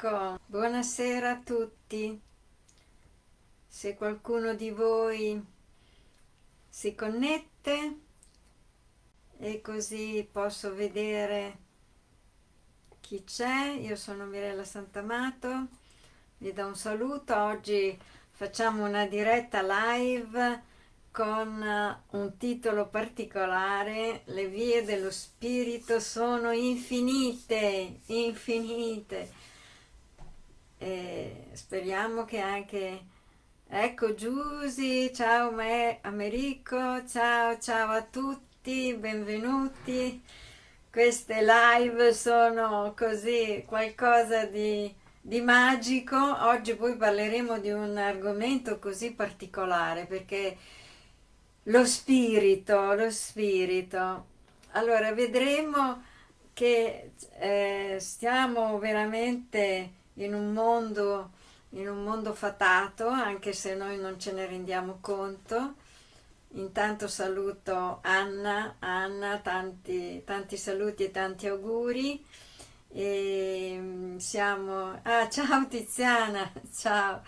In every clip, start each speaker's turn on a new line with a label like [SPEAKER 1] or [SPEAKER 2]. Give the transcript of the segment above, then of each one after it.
[SPEAKER 1] Ecco, buonasera a tutti. Se qualcuno di voi si connette e così posso vedere chi c'è. Io sono Mirella Santamato, vi do un saluto. Oggi facciamo una diretta live con un titolo particolare Le vie dello spirito sono infinite, infinite e speriamo che anche ecco Giusy ciao me, Americo ciao ciao a tutti benvenuti. Queste live sono così qualcosa di, di magico. Oggi poi parleremo di un argomento così particolare perché lo spirito lo spirito. Allora vedremo che eh, stiamo veramente in un mondo, in un mondo fatato, anche se noi non ce ne rendiamo conto. Intanto saluto Anna, Anna tanti, tanti saluti e tanti auguri. E mm, siamo... Ah, ciao Tiziana, ciao!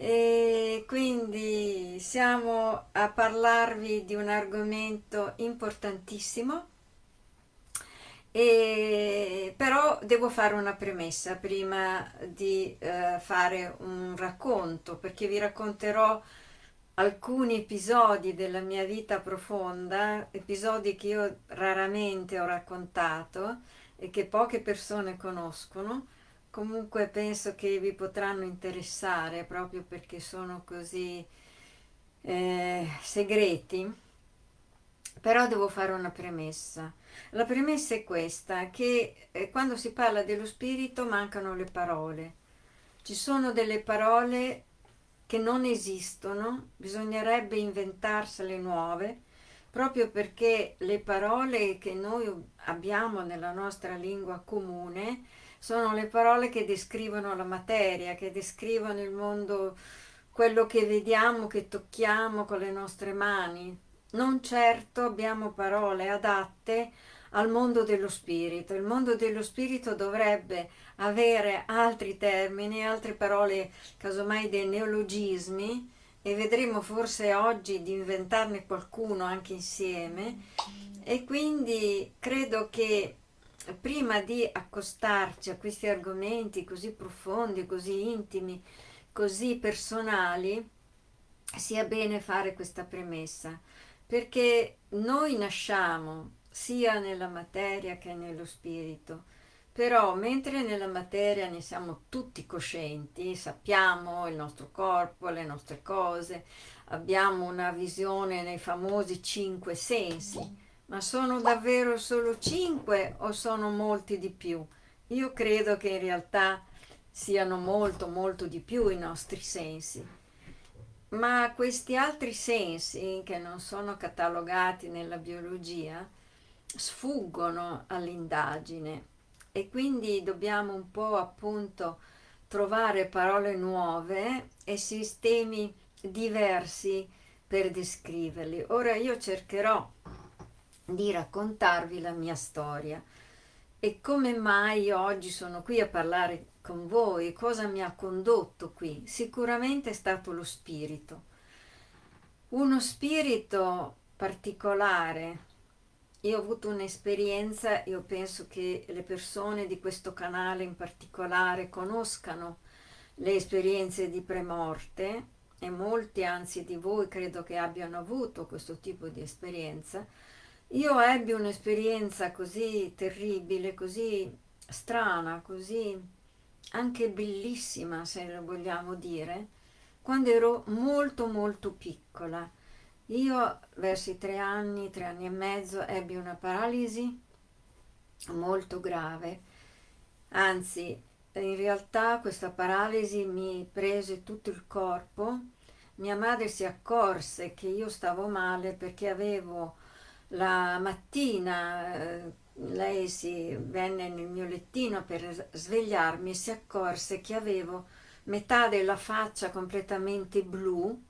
[SPEAKER 1] E quindi siamo a parlarvi di un argomento importantissimo e, però devo fare una premessa prima di eh, fare un racconto, perché vi racconterò alcuni episodi della mia vita profonda, episodi che io raramente ho raccontato e che poche persone conoscono, comunque penso che vi potranno interessare proprio perché sono così eh, segreti, però devo fare una premessa. La premessa è questa, che eh, quando si parla dello spirito mancano le parole. Ci sono delle parole che non esistono, bisognerebbe inventarsele nuove, proprio perché le parole che noi abbiamo nella nostra lingua comune sono le parole che descrivono la materia, che descrivono il mondo, quello che vediamo, che tocchiamo con le nostre mani. Non certo abbiamo parole adatte al mondo dello spirito. Il mondo dello spirito dovrebbe avere altri termini, altre parole, casomai dei neologismi, e vedremo forse oggi di inventarne qualcuno anche insieme. E quindi credo che prima di accostarci a questi argomenti così profondi, così intimi, così personali, sia bene fare questa premessa, perché noi nasciamo sia nella materia che nello spirito. Però mentre nella materia ne siamo tutti coscienti, sappiamo il nostro corpo, le nostre cose, abbiamo una visione nei famosi cinque sensi, ma sono davvero solo cinque o sono molti di più? Io credo che in realtà siano molto molto di più i nostri sensi. Ma questi altri sensi che non sono catalogati nella biologia sfuggono all'indagine e quindi dobbiamo un po' appunto trovare parole nuove e sistemi diversi per descriverli. Ora io cercherò di raccontarvi la mia storia e come mai oggi sono qui a parlare con voi, cosa mi ha condotto qui. Sicuramente è stato lo spirito. Uno spirito particolare, io ho avuto un'esperienza, io penso che le persone di questo canale in particolare conoscano le esperienze di premorte e molti anzi di voi credo che abbiano avuto questo tipo di esperienza. Io ebbi un'esperienza così terribile, così strana, così anche bellissima se lo vogliamo dire, quando ero molto molto piccola. Io verso i tre anni, tre anni e mezzo, ebbi una paralisi molto grave, anzi in realtà questa paralisi mi prese tutto il corpo, mia madre si accorse che io stavo male perché avevo la mattina, eh, lei si venne nel mio lettino per svegliarmi e si accorse che avevo metà della faccia completamente blu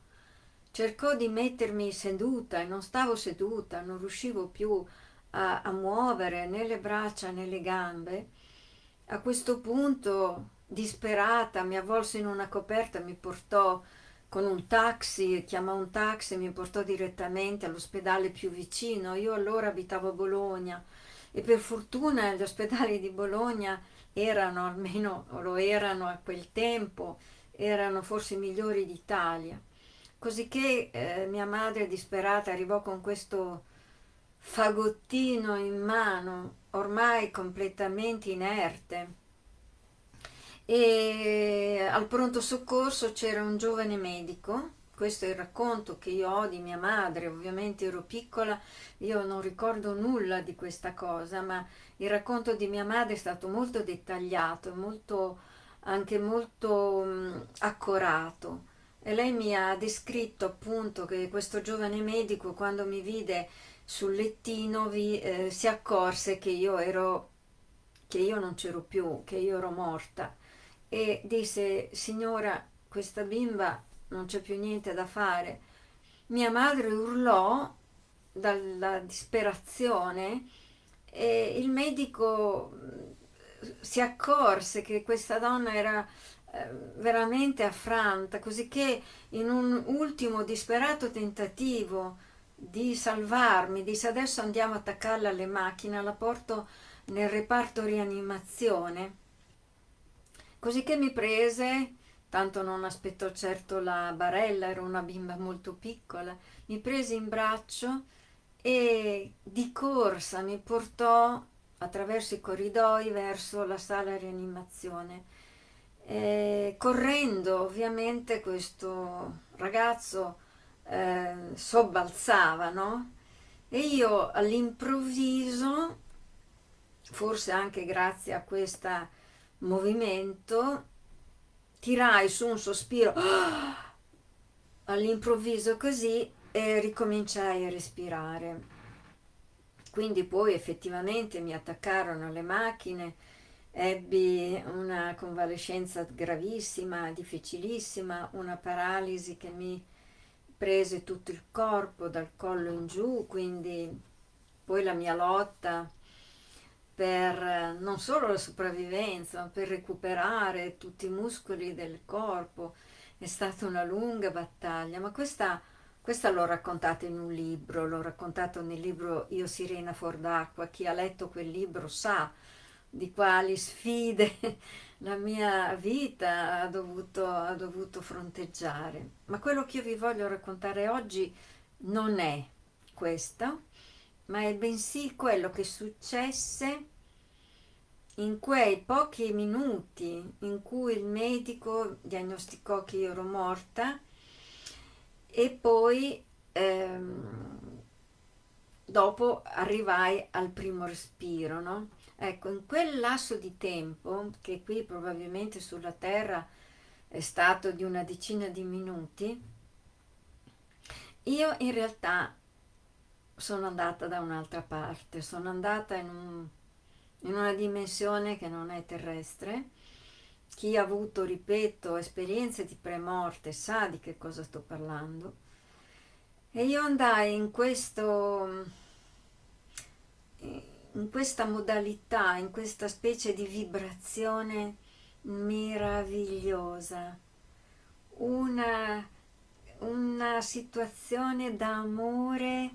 [SPEAKER 1] cercò di mettermi seduta e non stavo seduta, non riuscivo più a, a muovere né le braccia né le gambe. A questo punto disperata, mi avvolse in una coperta, mi portò con un taxi, chiamò un taxi e mi portò direttamente all'ospedale più vicino. Io allora abitavo a Bologna e per fortuna gli ospedali di Bologna erano, almeno lo erano a quel tempo, erano forse i migliori d'Italia. Così che eh, mia madre disperata arrivò con questo fagottino in mano, ormai completamente inerte. E al pronto soccorso c'era un giovane medico, questo è il racconto che io ho di mia madre, ovviamente ero piccola, io non ricordo nulla di questa cosa, ma il racconto di mia madre è stato molto dettagliato, molto, anche molto mh, accorato. E lei mi ha descritto appunto che questo giovane medico quando mi vide sul lettino vi, eh, si accorse che io ero che io non c'ero più, che io ero morta e disse signora questa bimba non c'è più niente da fare. Mia madre urlò dalla disperazione e il medico si accorse che questa donna era eh, veramente affranta, così che in un ultimo disperato tentativo di salvarmi, disse adesso andiamo a attaccarla alle macchine, la porto nel reparto rianimazione, così che mi prese, tanto non aspettò certo la barella, era una bimba molto piccola, mi prese in braccio e di corsa mi portò attraverso i corridoi verso la sala rianimazione eh, correndo ovviamente questo ragazzo eh, sobbalzava, no? E io all'improvviso, forse anche grazie a questo movimento, tirai su un sospiro all'improvviso così e ricominciai a respirare. Quindi poi effettivamente mi attaccarono alle macchine, ebbi una convalescenza gravissima, difficilissima, una paralisi che mi prese tutto il corpo dal collo in giù, quindi poi la mia lotta per non solo la sopravvivenza, ma per recuperare tutti i muscoli del corpo è stata una lunga battaglia, ma questa, questa l'ho raccontata in un libro, l'ho raccontato nel libro Io Sirena fuor d'acqua, chi ha letto quel libro sa di quali sfide la mia vita ha dovuto, ha dovuto fronteggiare. Ma quello che io vi voglio raccontare oggi non è questo, ma è bensì quello che successe in quei pochi minuti in cui il medico diagnosticò che io ero morta e poi ehm, dopo arrivai al primo respiro, no? Ecco, in quel lasso di tempo, che qui probabilmente sulla Terra è stato di una decina di minuti, io in realtà sono andata da un'altra parte, sono andata in, un, in una dimensione che non è terrestre. Chi ha avuto, ripeto, esperienze di premorte sa di che cosa sto parlando. E io andai in questo in questa modalità, in questa specie di vibrazione meravigliosa, una, una situazione d'amore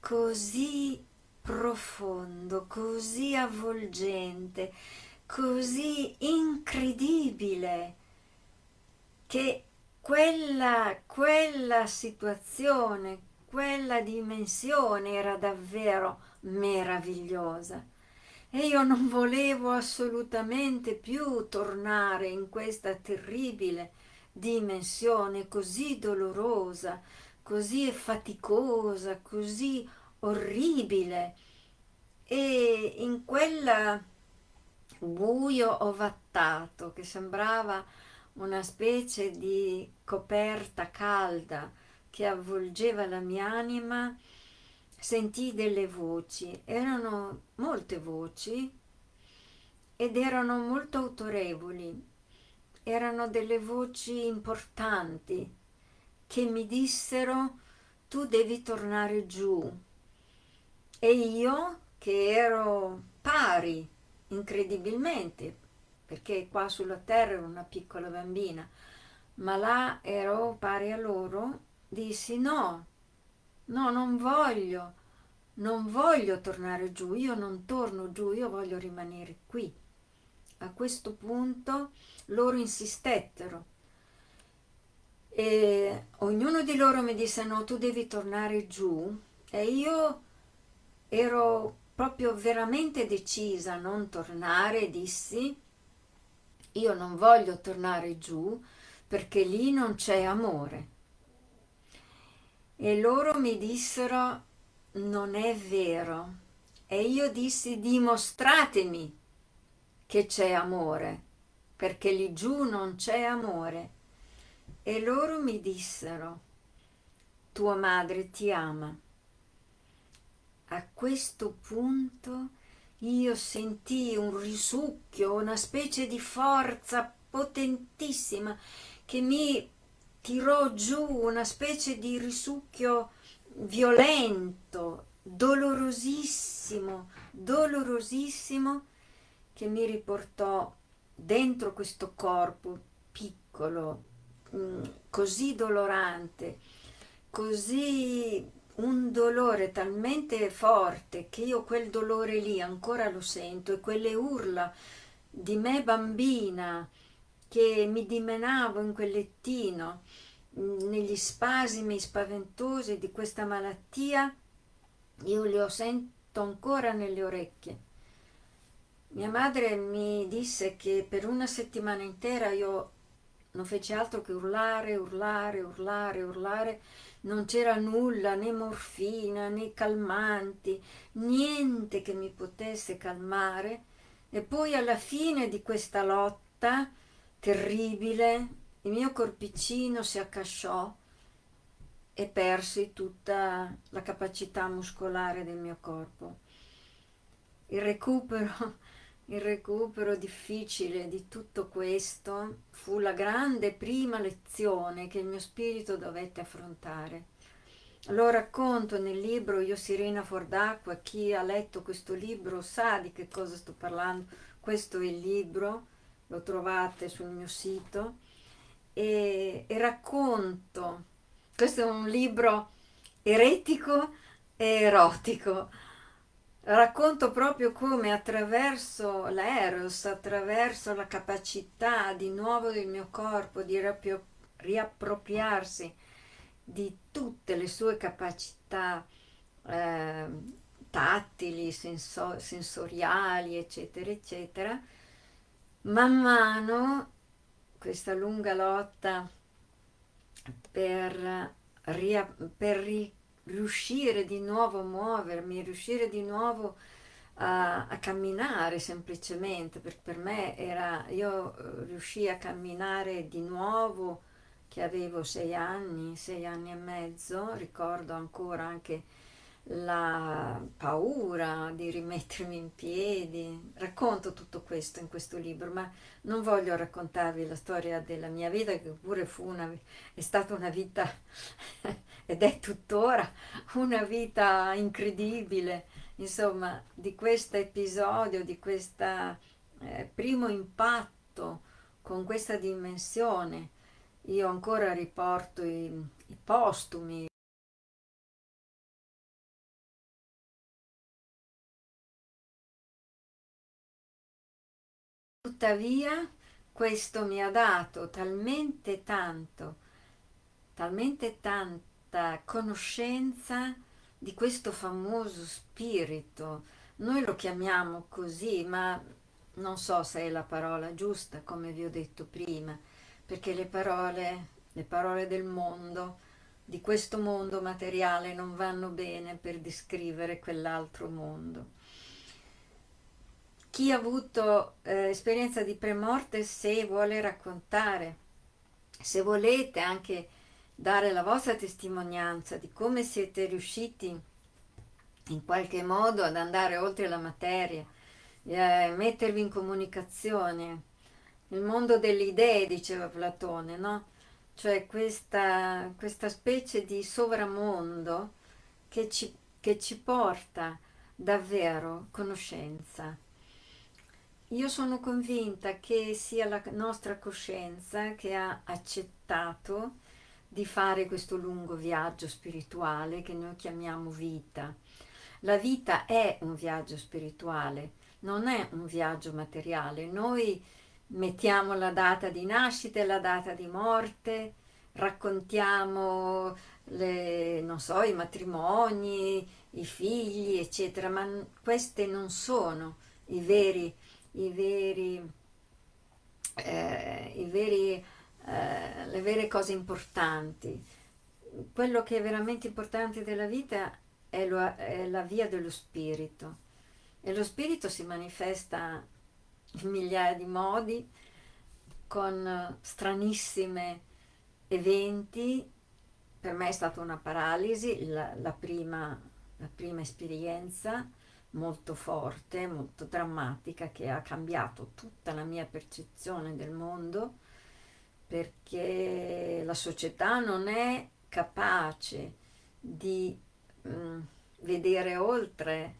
[SPEAKER 1] così profondo, così avvolgente, così incredibile che quella, quella situazione, quella dimensione era davvero meravigliosa. E io non volevo assolutamente più tornare in questa terribile dimensione così dolorosa, così faticosa, così orribile. E in quel buio ovattato che sembrava una specie di coperta calda che avvolgeva la mia anima. Sentii delle voci, erano molte voci ed erano molto autorevoli, erano delle voci importanti che mi dissero tu devi tornare giù e io che ero pari incredibilmente perché qua sulla terra ero una piccola bambina, ma là ero pari a loro, dissi no, no, non voglio, non voglio tornare giù, io non torno giù, io voglio rimanere qui. A questo punto loro insistettero e ognuno di loro mi disse no, tu devi tornare giù e io ero proprio veramente decisa a non tornare, dissi io non voglio tornare giù perché lì non c'è amore. E loro mi dissero non è vero. E io dissi dimostratemi che c'è amore, perché lì giù non c'è amore. E loro mi dissero, tua madre ti ama. A questo punto io sentii un risucchio, una specie di forza potentissima che mi tirò giù, una specie di risucchio violento, dolorosissimo, dolorosissimo, che mi riportò dentro questo corpo piccolo, mm, così dolorante, così un dolore talmente forte che io quel dolore lì ancora lo sento e quelle urla di me bambina che mi dimenavo in quel lettino negli spasimi spaventosi di questa malattia, io li ho sento ancora nelle orecchie. Mia madre mi disse che per una settimana intera io non feci altro che urlare, urlare, urlare, urlare, non c'era nulla, né morfina, né calmanti, niente che mi potesse calmare. E poi alla fine di questa lotta terribile, il mio corpicino si accasciò e persi tutta la capacità muscolare del mio corpo. Il recupero, il recupero difficile di tutto questo fu la grande prima lezione che il mio spirito dovette affrontare. Lo racconto nel libro Io Sirena fuor d'acqua, chi ha letto questo libro sa di che cosa sto parlando, questo è il libro, lo trovate sul mio sito, e, e racconto. Questo è un libro eretico e erotico. Racconto proprio come attraverso l'eros, attraverso la capacità di nuovo del mio corpo di riappropriarsi di tutte le sue capacità eh, tattili, senso sensoriali, eccetera, eccetera, man mano questa lunga lotta per, per riuscire di nuovo a muovermi, riuscire di nuovo a, a camminare semplicemente, perché per me era, io eh, riuscii a camminare di nuovo che avevo sei anni, sei anni e mezzo, ricordo ancora anche la paura di rimettermi in piedi. Racconto tutto questo in questo libro, ma non voglio raccontarvi la storia della mia vita, che pure fu una, è stata una vita, ed è tuttora, una vita incredibile. Insomma, di questo episodio, di questo eh, primo impatto con questa dimensione, io ancora riporto i, i postumi, Tuttavia questo mi ha dato talmente tanto, talmente tanta conoscenza di questo famoso spirito. Noi lo chiamiamo così, ma non so se è la parola giusta, come vi ho detto prima, perché le parole, le parole del mondo, di questo mondo materiale, non vanno bene per descrivere quell'altro mondo chi ha avuto eh, esperienza di premorte se vuole raccontare, se volete anche dare la vostra testimonianza di come siete riusciti in qualche modo ad andare oltre la materia, eh, mettervi in comunicazione. Nel mondo delle idee, diceva Platone, no? Cioè questa, questa specie di sovramondo che ci, che ci porta davvero conoscenza. Io sono convinta che sia la nostra coscienza che ha accettato di fare questo lungo viaggio spirituale che noi chiamiamo vita. La vita è un viaggio spirituale, non è un viaggio materiale. Noi mettiamo la data di nascita e la data di morte, raccontiamo le, so, i matrimoni, i figli, eccetera, ma queste non sono i veri i veri, eh, i veri, eh, le vere cose importanti. Quello che è veramente importante della vita è, lo, è la via dello spirito. E lo spirito si manifesta in migliaia di modi con stranissimi eventi. Per me è stata una paralisi la, la, prima, la prima esperienza molto forte, molto drammatica che ha cambiato tutta la mia percezione del mondo perché la società non è capace di mh, mm, vedere oltre,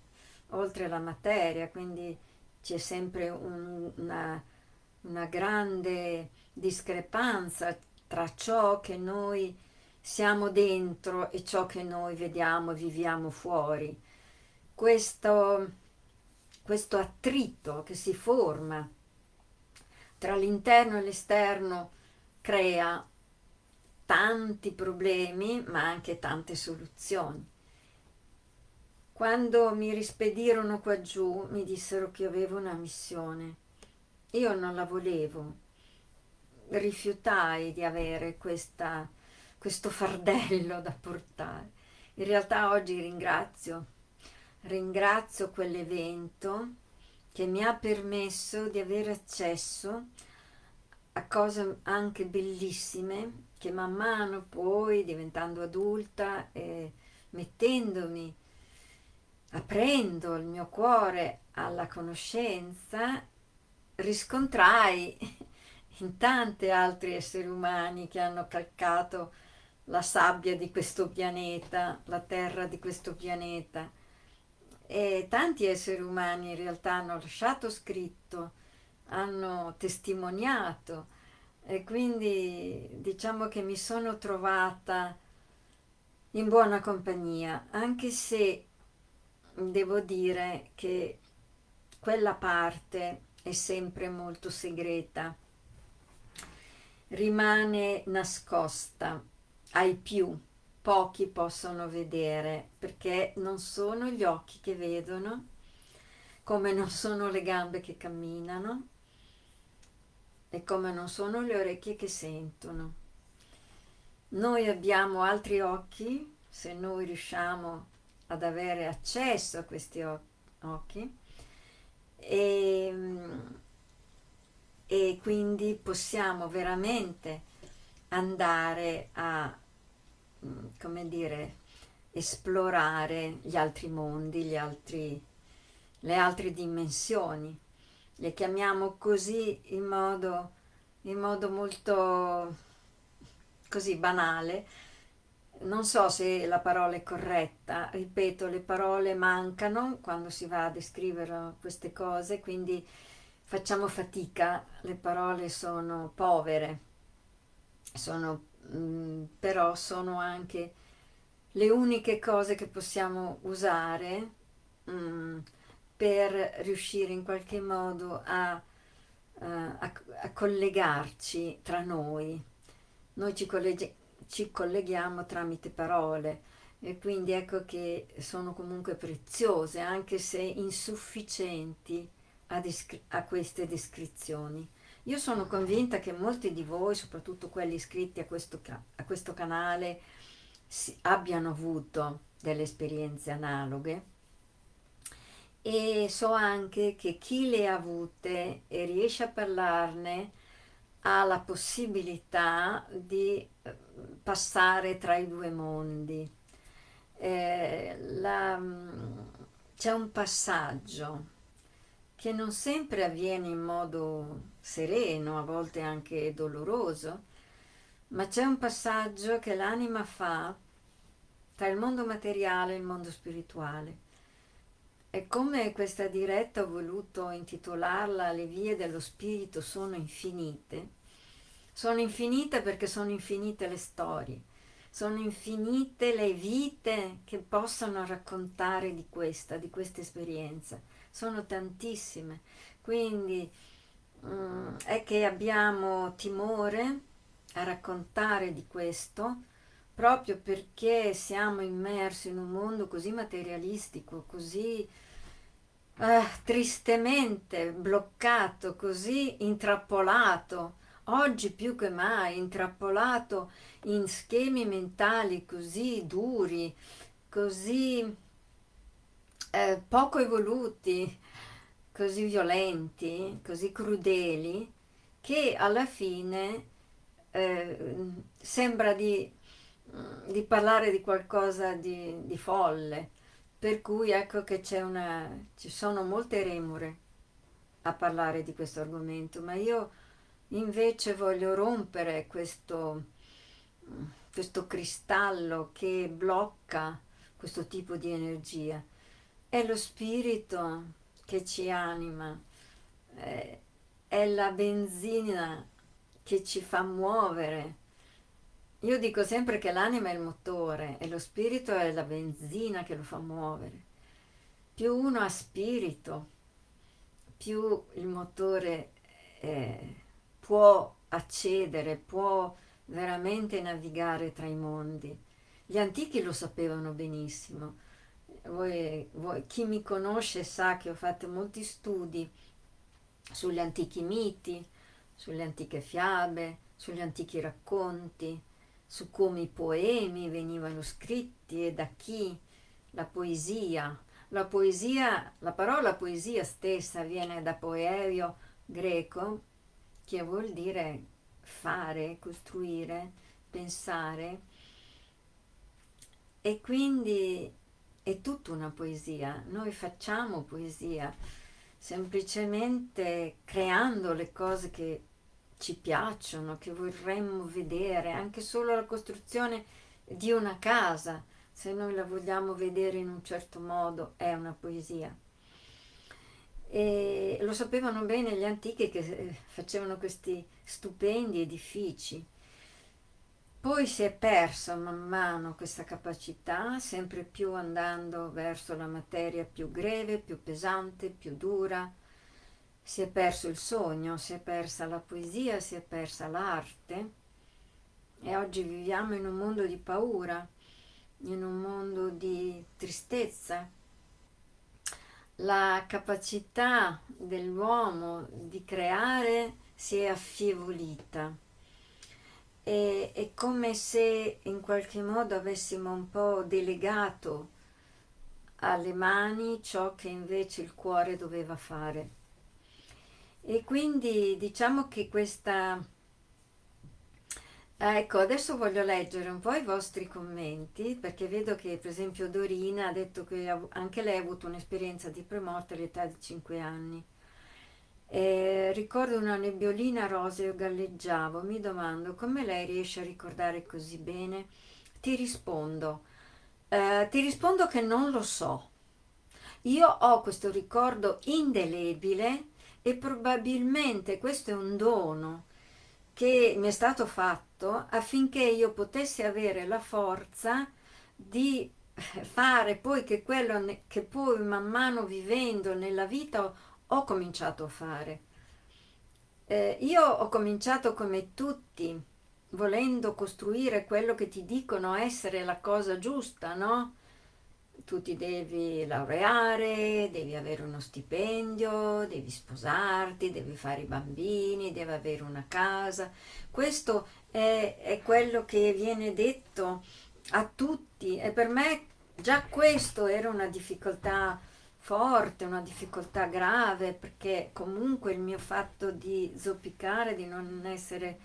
[SPEAKER 1] oltre la materia, quindi c'è sempre un, una, una grande discrepanza tra ciò che noi siamo dentro e ciò che noi vediamo e viviamo fuori questo, questo attrito che si forma tra l'interno e l'esterno crea tanti problemi ma anche tante soluzioni. Quando mi rispedirono qua giù mi dissero che avevo una missione. Io non la volevo, rifiutai di avere questa, questo fardello da portare. In realtà oggi ringrazio ringrazio quell'evento che mi ha permesso di avere accesso a cose anche bellissime che man mano poi diventando adulta e mettendomi aprendo il mio cuore alla conoscenza riscontrai in tanti altri esseri umani che hanno calcato la sabbia di questo pianeta, la terra di questo pianeta e tanti esseri umani in realtà hanno lasciato scritto, hanno testimoniato. E quindi diciamo che mi sono trovata in buona compagnia, anche se devo dire che quella parte è sempre molto segreta, rimane nascosta ai più pochi possono vedere perché non sono gli occhi che vedono come non sono le gambe che camminano e come non sono le orecchie che sentono. Noi abbiamo altri occhi, se noi riusciamo ad avere accesso a questi occhi, e, e quindi possiamo veramente andare a come dire, esplorare gli altri mondi, gli altri, le altre dimensioni. Le chiamiamo così in modo, in modo molto così banale. Non so se la parola è corretta, ripeto, le parole mancano quando si va a descrivere queste cose, quindi facciamo fatica, le parole sono povere, sono Mm, però sono anche le uniche cose che possiamo usare mm, per riuscire in qualche modo a, uh, a, a collegarci tra noi. Noi ci, ci colleghiamo tramite parole e quindi ecco che sono comunque preziose anche se insufficienti a, a queste descrizioni. Io sono convinta che molti di voi, soprattutto quelli iscritti a questo, a questo canale, si, abbiano avuto delle esperienze analoghe e so anche che chi le ha avute e riesce a parlarne ha la possibilità di eh, passare tra i due mondi. Eh, mm, C'è un passaggio che non sempre avviene in modo sereno, a volte anche doloroso, ma c'è un passaggio che l'anima fa tra il mondo materiale e il mondo spirituale. E come questa diretta ho voluto intitolarla Le vie dello spirito sono infinite, sono infinite perché sono infinite le storie, sono infinite le vite che possono raccontare di questa, di questa esperienza, sono tantissime, quindi um, è che abbiamo timore a raccontare di questo proprio perché siamo immersi in un mondo così materialistico, così eh, tristemente bloccato, così intrappolato, oggi più che mai intrappolato in schemi mentali così duri, così eh, poco evoluti, così violenti, così crudeli, che alla fine eh, sembra di, di, parlare di qualcosa di, di folle, per cui ecco che una, ci sono molte remore a parlare di questo argomento, ma io invece voglio rompere questo, questo cristallo che blocca questo tipo di energia. È lo spirito che ci anima, è la benzina che ci fa muovere. Io dico sempre che l'anima è il motore e lo spirito è la benzina che lo fa muovere. Più uno ha spirito, più il motore eh, può accedere, può veramente navigare tra i mondi. Gli antichi lo sapevano benissimo. Voi, voi, chi mi conosce sa che ho fatto molti studi sugli antichi miti, sulle antiche fiabe, sugli antichi racconti, su come i poemi venivano scritti e da chi, la poesia. La poesia, la parola poesia stessa viene da poerio greco, che vuol dire fare, costruire, pensare, e quindi è tutta una poesia. Noi facciamo poesia semplicemente creando le cose che ci piacciono, che vorremmo vedere, anche solo la costruzione di una casa, se noi la vogliamo vedere in un certo modo, è una poesia. E lo sapevano bene gli antichi che eh, facevano questi stupendi edifici. Poi si è persa man mano questa capacità, sempre più andando verso la materia più greve, più pesante, più dura, si è perso il sogno, si è persa la poesia, si è persa l'arte e oggi viviamo in un mondo di paura, in un mondo di tristezza. La capacità dell'uomo di creare si è affievolita. E, è come se in qualche modo avessimo un po' delegato alle mani ciò che invece il cuore doveva fare. E quindi diciamo che questa... Ecco, adesso voglio leggere un po' i vostri commenti, perché vedo che per esempio Dorina ha detto che anche lei ha avuto un'esperienza di premorte all'età di 5 anni. E ricordo una nebbiolina rosa, io galleggiavo, mi domando come lei riesce a ricordare così bene? Ti rispondo, eh, ti rispondo che non lo so. Io ho questo ricordo indelebile e probabilmente questo è un dono che mi è stato fatto affinché io potessi avere la forza di fare poi che quello che poi man mano vivendo nella vita ho cominciato a fare. Eh, io ho cominciato come tutti, volendo costruire quello che ti dicono essere la cosa giusta, no? tu ti devi laureare, devi avere uno stipendio, devi sposarti, devi fare i bambini, devi avere una casa. Questo è, è quello che viene detto a tutti e per me già questo era una difficoltà forte, una difficoltà grave perché comunque il mio fatto di zoppicare, di non essere,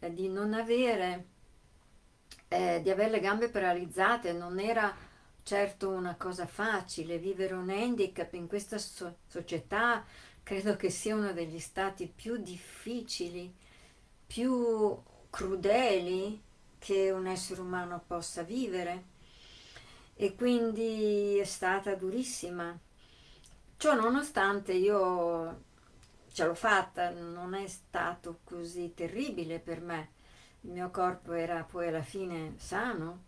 [SPEAKER 1] eh, di non avere, eh, di avere le gambe paralizzate non era certo una cosa facile, vivere un handicap in questa so società credo che sia uno degli stati più difficili, più crudeli che un essere umano possa vivere. E quindi è stata durissima Ciò nonostante io ce l'ho fatta, non è stato così terribile per me. Il mio corpo era poi alla fine sano,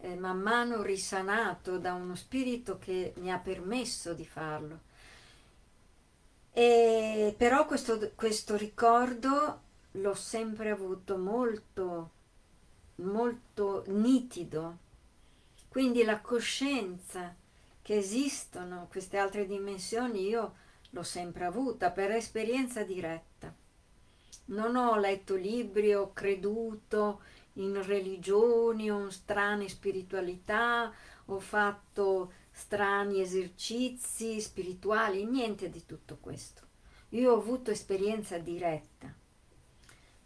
[SPEAKER 1] eh, man mano risanato da uno spirito che mi ha permesso di farlo. E però questo, questo ricordo l'ho sempre avuto molto, molto nitido. Quindi la coscienza che esistono queste altre dimensioni io l'ho sempre avuta per esperienza diretta. Non ho letto libri, ho creduto in religioni o in strane spiritualità, ho fatto strani esercizi spirituali, niente di tutto questo. Io ho avuto esperienza diretta.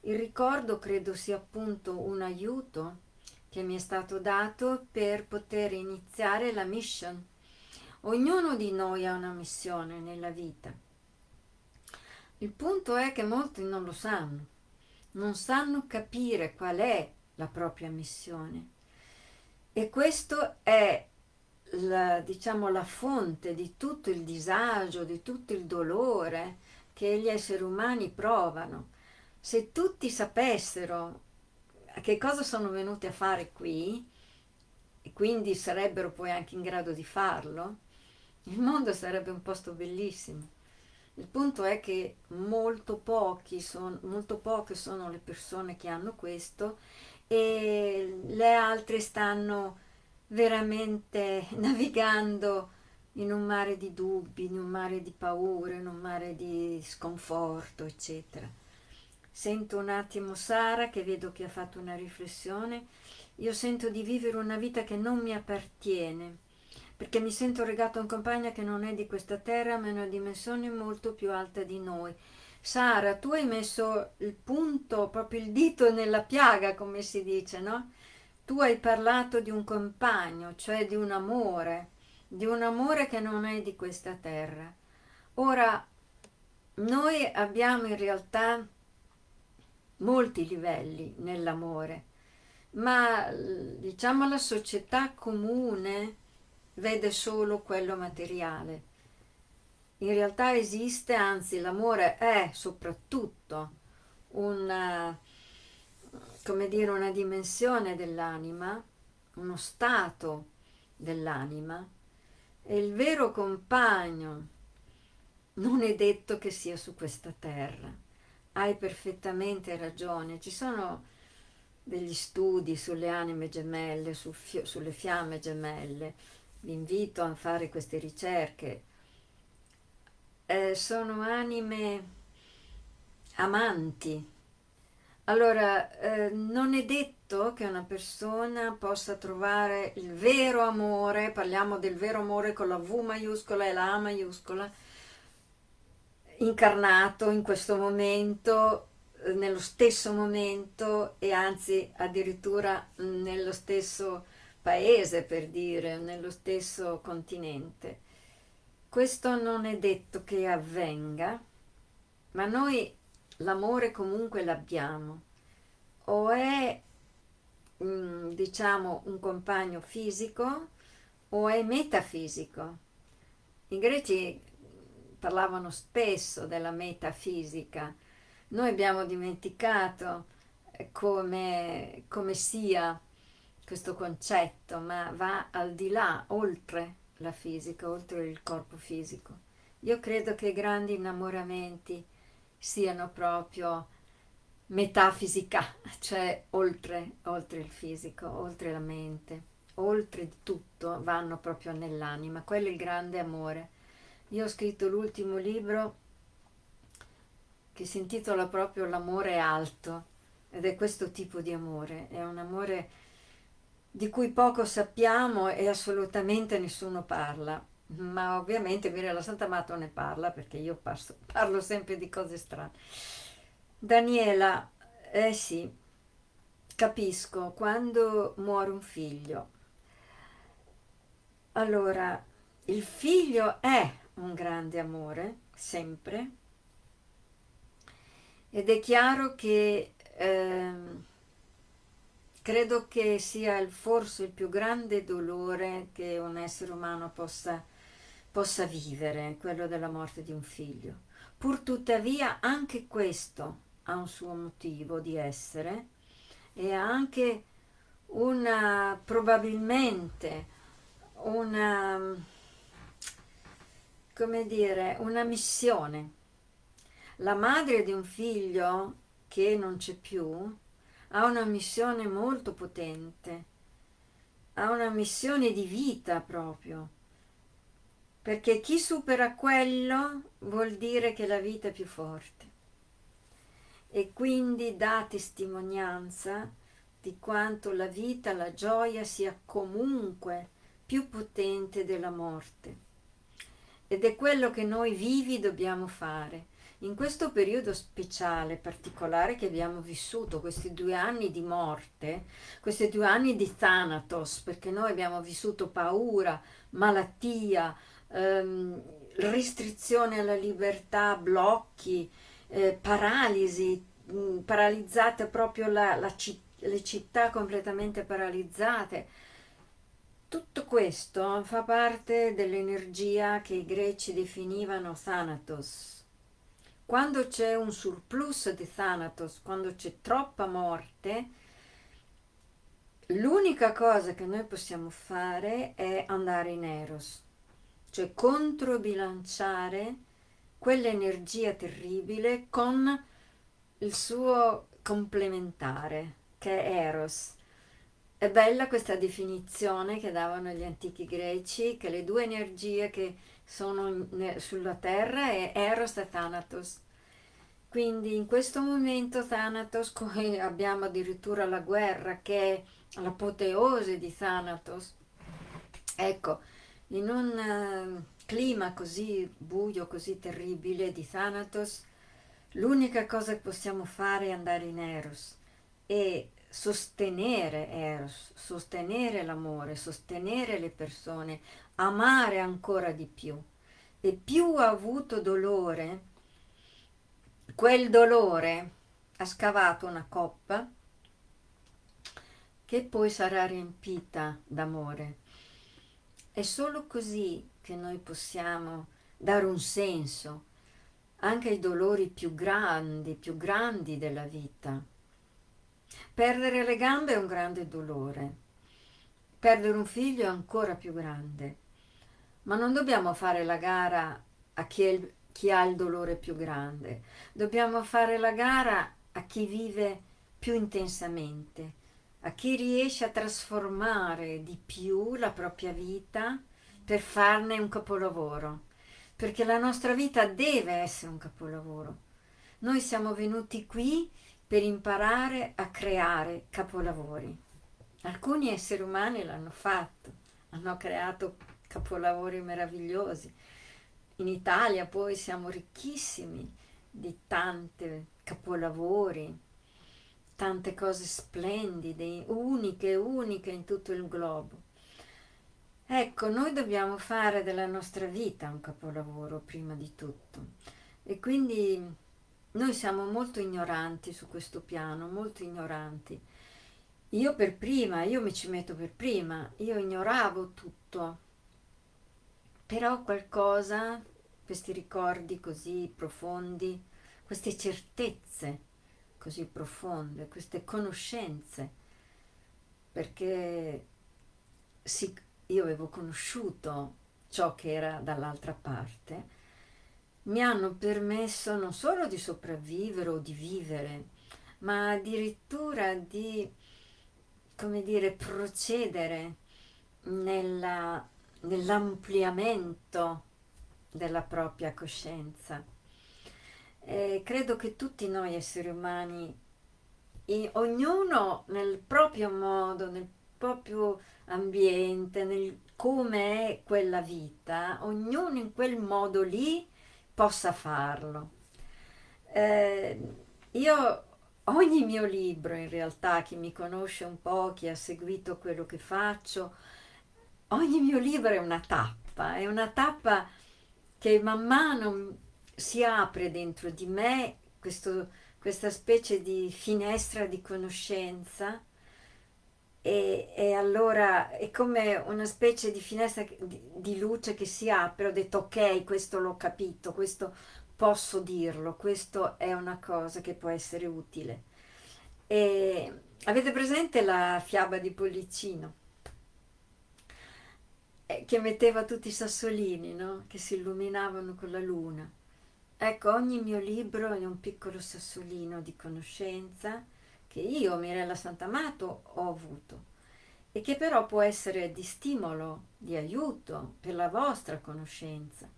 [SPEAKER 1] Il ricordo credo sia appunto un aiuto che mi è stato dato per poter iniziare la mission. Ognuno di noi ha una missione nella vita. Il punto è che molti non lo sanno, non sanno capire qual è la propria missione. E questo è la, diciamo, la fonte di tutto il disagio, di tutto il dolore che gli esseri umani provano. Se tutti sapessero che cosa sono venuti a fare qui, e quindi sarebbero poi anche in grado di farlo, il mondo sarebbe un posto bellissimo. Il punto è che molto, son, molto poche sono le persone che hanno questo e le altre stanno veramente navigando in un mare di dubbi, in un mare di paure, in un mare di sconforto, eccetera. Sento un attimo Sara che vedo che ha fatto una riflessione. Io sento di vivere una vita che non mi appartiene, perché mi sento legato a un compagno che non è di questa terra, ma è una dimensione molto più alta di noi. Sara, tu hai messo il punto, proprio il dito nella piaga, come si dice, no? Tu hai parlato di un compagno, cioè di un amore, di un amore che non è di questa terra. Ora, noi abbiamo in realtà molti livelli nell'amore, ma diciamo la società comune vede solo quello materiale. In realtà esiste, anzi l'amore è soprattutto una come dire, una dimensione dell'anima, uno stato dell'anima, e il vero compagno non è detto che sia su questa terra. Hai perfettamente ragione, ci sono degli studi sulle anime gemelle, su sulle fiamme gemelle, vi invito a fare queste ricerche. Eh, sono anime amanti, allora, eh, non è detto che una persona possa trovare il vero amore, parliamo del vero amore con la V maiuscola e la A maiuscola, incarnato in questo momento, nello stesso momento e anzi addirittura nello stesso paese, per dire, nello stesso continente. Questo non è detto che avvenga, ma noi l'amore comunque l'abbiamo, o è mm, diciamo un compagno fisico o è metafisico. I greci parlavano spesso della metafisica, noi abbiamo dimenticato come, come sia questo concetto, ma va al di là, oltre la fisica, oltre il corpo fisico. Io credo che i grandi innamoramenti siano proprio metafisica, cioè oltre, oltre il fisico, oltre la mente, oltre tutto, vanno proprio nell'anima. Quello è il grande amore. Io ho scritto l'ultimo libro che si intitola proprio L'amore alto ed è questo tipo di amore, è un amore di cui poco sappiamo e assolutamente nessuno parla ma ovviamente Mirella Sant'Amato ne parla perché io passo, parlo sempre di cose strane. Daniela, eh sì, capisco, quando muore un figlio, allora il figlio è un grande amore, sempre, ed è chiaro che eh, credo che sia il, forse il più grande dolore che un essere umano possa possa vivere quello della morte di un figlio. Pur tuttavia anche questo ha un suo motivo di essere e ha anche una probabilmente una come dire una missione la madre di un figlio che non c'è più ha una missione molto potente ha una missione di vita proprio perché chi supera quello vuol dire che la vita è più forte e quindi dà testimonianza di quanto la vita, la gioia sia comunque più potente della morte. Ed è quello che noi vivi dobbiamo fare. In questo periodo speciale, particolare che abbiamo vissuto, questi due anni di morte, questi due anni di Thanatos, perché noi abbiamo vissuto paura, malattia, ehm, restrizione alla libertà, blocchi, eh, paralisi, mh, paralizzata proprio la, la città le città completamente paralizzate. Tutto questo fa parte dell'energia che i greci definivano Thanatos. Quando c'è un surplus di Thanatos, quando c'è troppa morte, l'unica cosa che noi possiamo fare è andare in Eros, cioè controbilanciare quell'energia terribile con il suo complementare che è Eros. È bella questa definizione che davano gli antichi greci, che le due energie che sono sulla terra è Eros e Thanatos. Quindi in questo momento Thanatos, come abbiamo addirittura la guerra che è l'apoteose di Thanatos, ecco, in un uh, clima così buio, così terribile di Thanatos, l'unica cosa che possiamo fare è andare in Eros e sostenere Eros, sostenere l'amore, sostenere le persone, amare ancora di più. E più ha avuto dolore, quel dolore ha scavato una coppa che poi sarà riempita d'amore. È solo così che noi possiamo dare un senso anche ai dolori più grandi, più grandi della vita Perdere le gambe è un grande dolore, perdere un figlio è ancora più grande, ma non dobbiamo fare la gara a chi, il, chi ha il dolore più grande, dobbiamo fare la gara a chi vive più intensamente, a chi riesce a trasformare di più la propria vita per farne un capolavoro, perché la nostra vita deve essere un capolavoro. Noi siamo venuti qui per imparare a creare capolavori. Alcuni esseri umani l'hanno fatto, hanno creato capolavori meravigliosi. In Italia poi siamo ricchissimi di tante capolavori, tante cose splendide, uniche, uniche in tutto il globo. Ecco, noi dobbiamo fare della nostra vita un capolavoro prima di tutto e quindi noi siamo molto ignoranti su questo piano, molto ignoranti. Io per prima, io mi ci metto per prima, io ignoravo tutto, però qualcosa, questi ricordi così profondi, queste certezze così profonde, queste conoscenze, perché sì, io avevo conosciuto ciò che era dall'altra parte, mi hanno permesso non solo di sopravvivere o di vivere, ma addirittura di, come dire, procedere nella, nell'ampliamento della propria coscienza. E credo che tutti noi esseri umani, ognuno nel proprio modo, nel proprio ambiente, nel come è quella vita, ognuno in quel modo lì possa farlo. Eh, io ogni mio libro in realtà, chi mi conosce un po', chi ha seguito quello che faccio, ogni mio libro è una tappa, è una tappa che man mano si apre dentro di me questo, questa specie di finestra di conoscenza e, e, allora è come una specie di finestra di, di, luce che si apre, ho detto ok, questo l'ho capito, questo posso dirlo, questo è una cosa che può essere utile. E avete presente la fiaba di Pollicino? Eh, che metteva tutti i sassolini, no? Che si illuminavano con la luna. Ecco, ogni mio libro è un piccolo sassolino di conoscenza che io, Mirella Santamato, ho avuto e che però può essere di stimolo, di aiuto per la vostra conoscenza.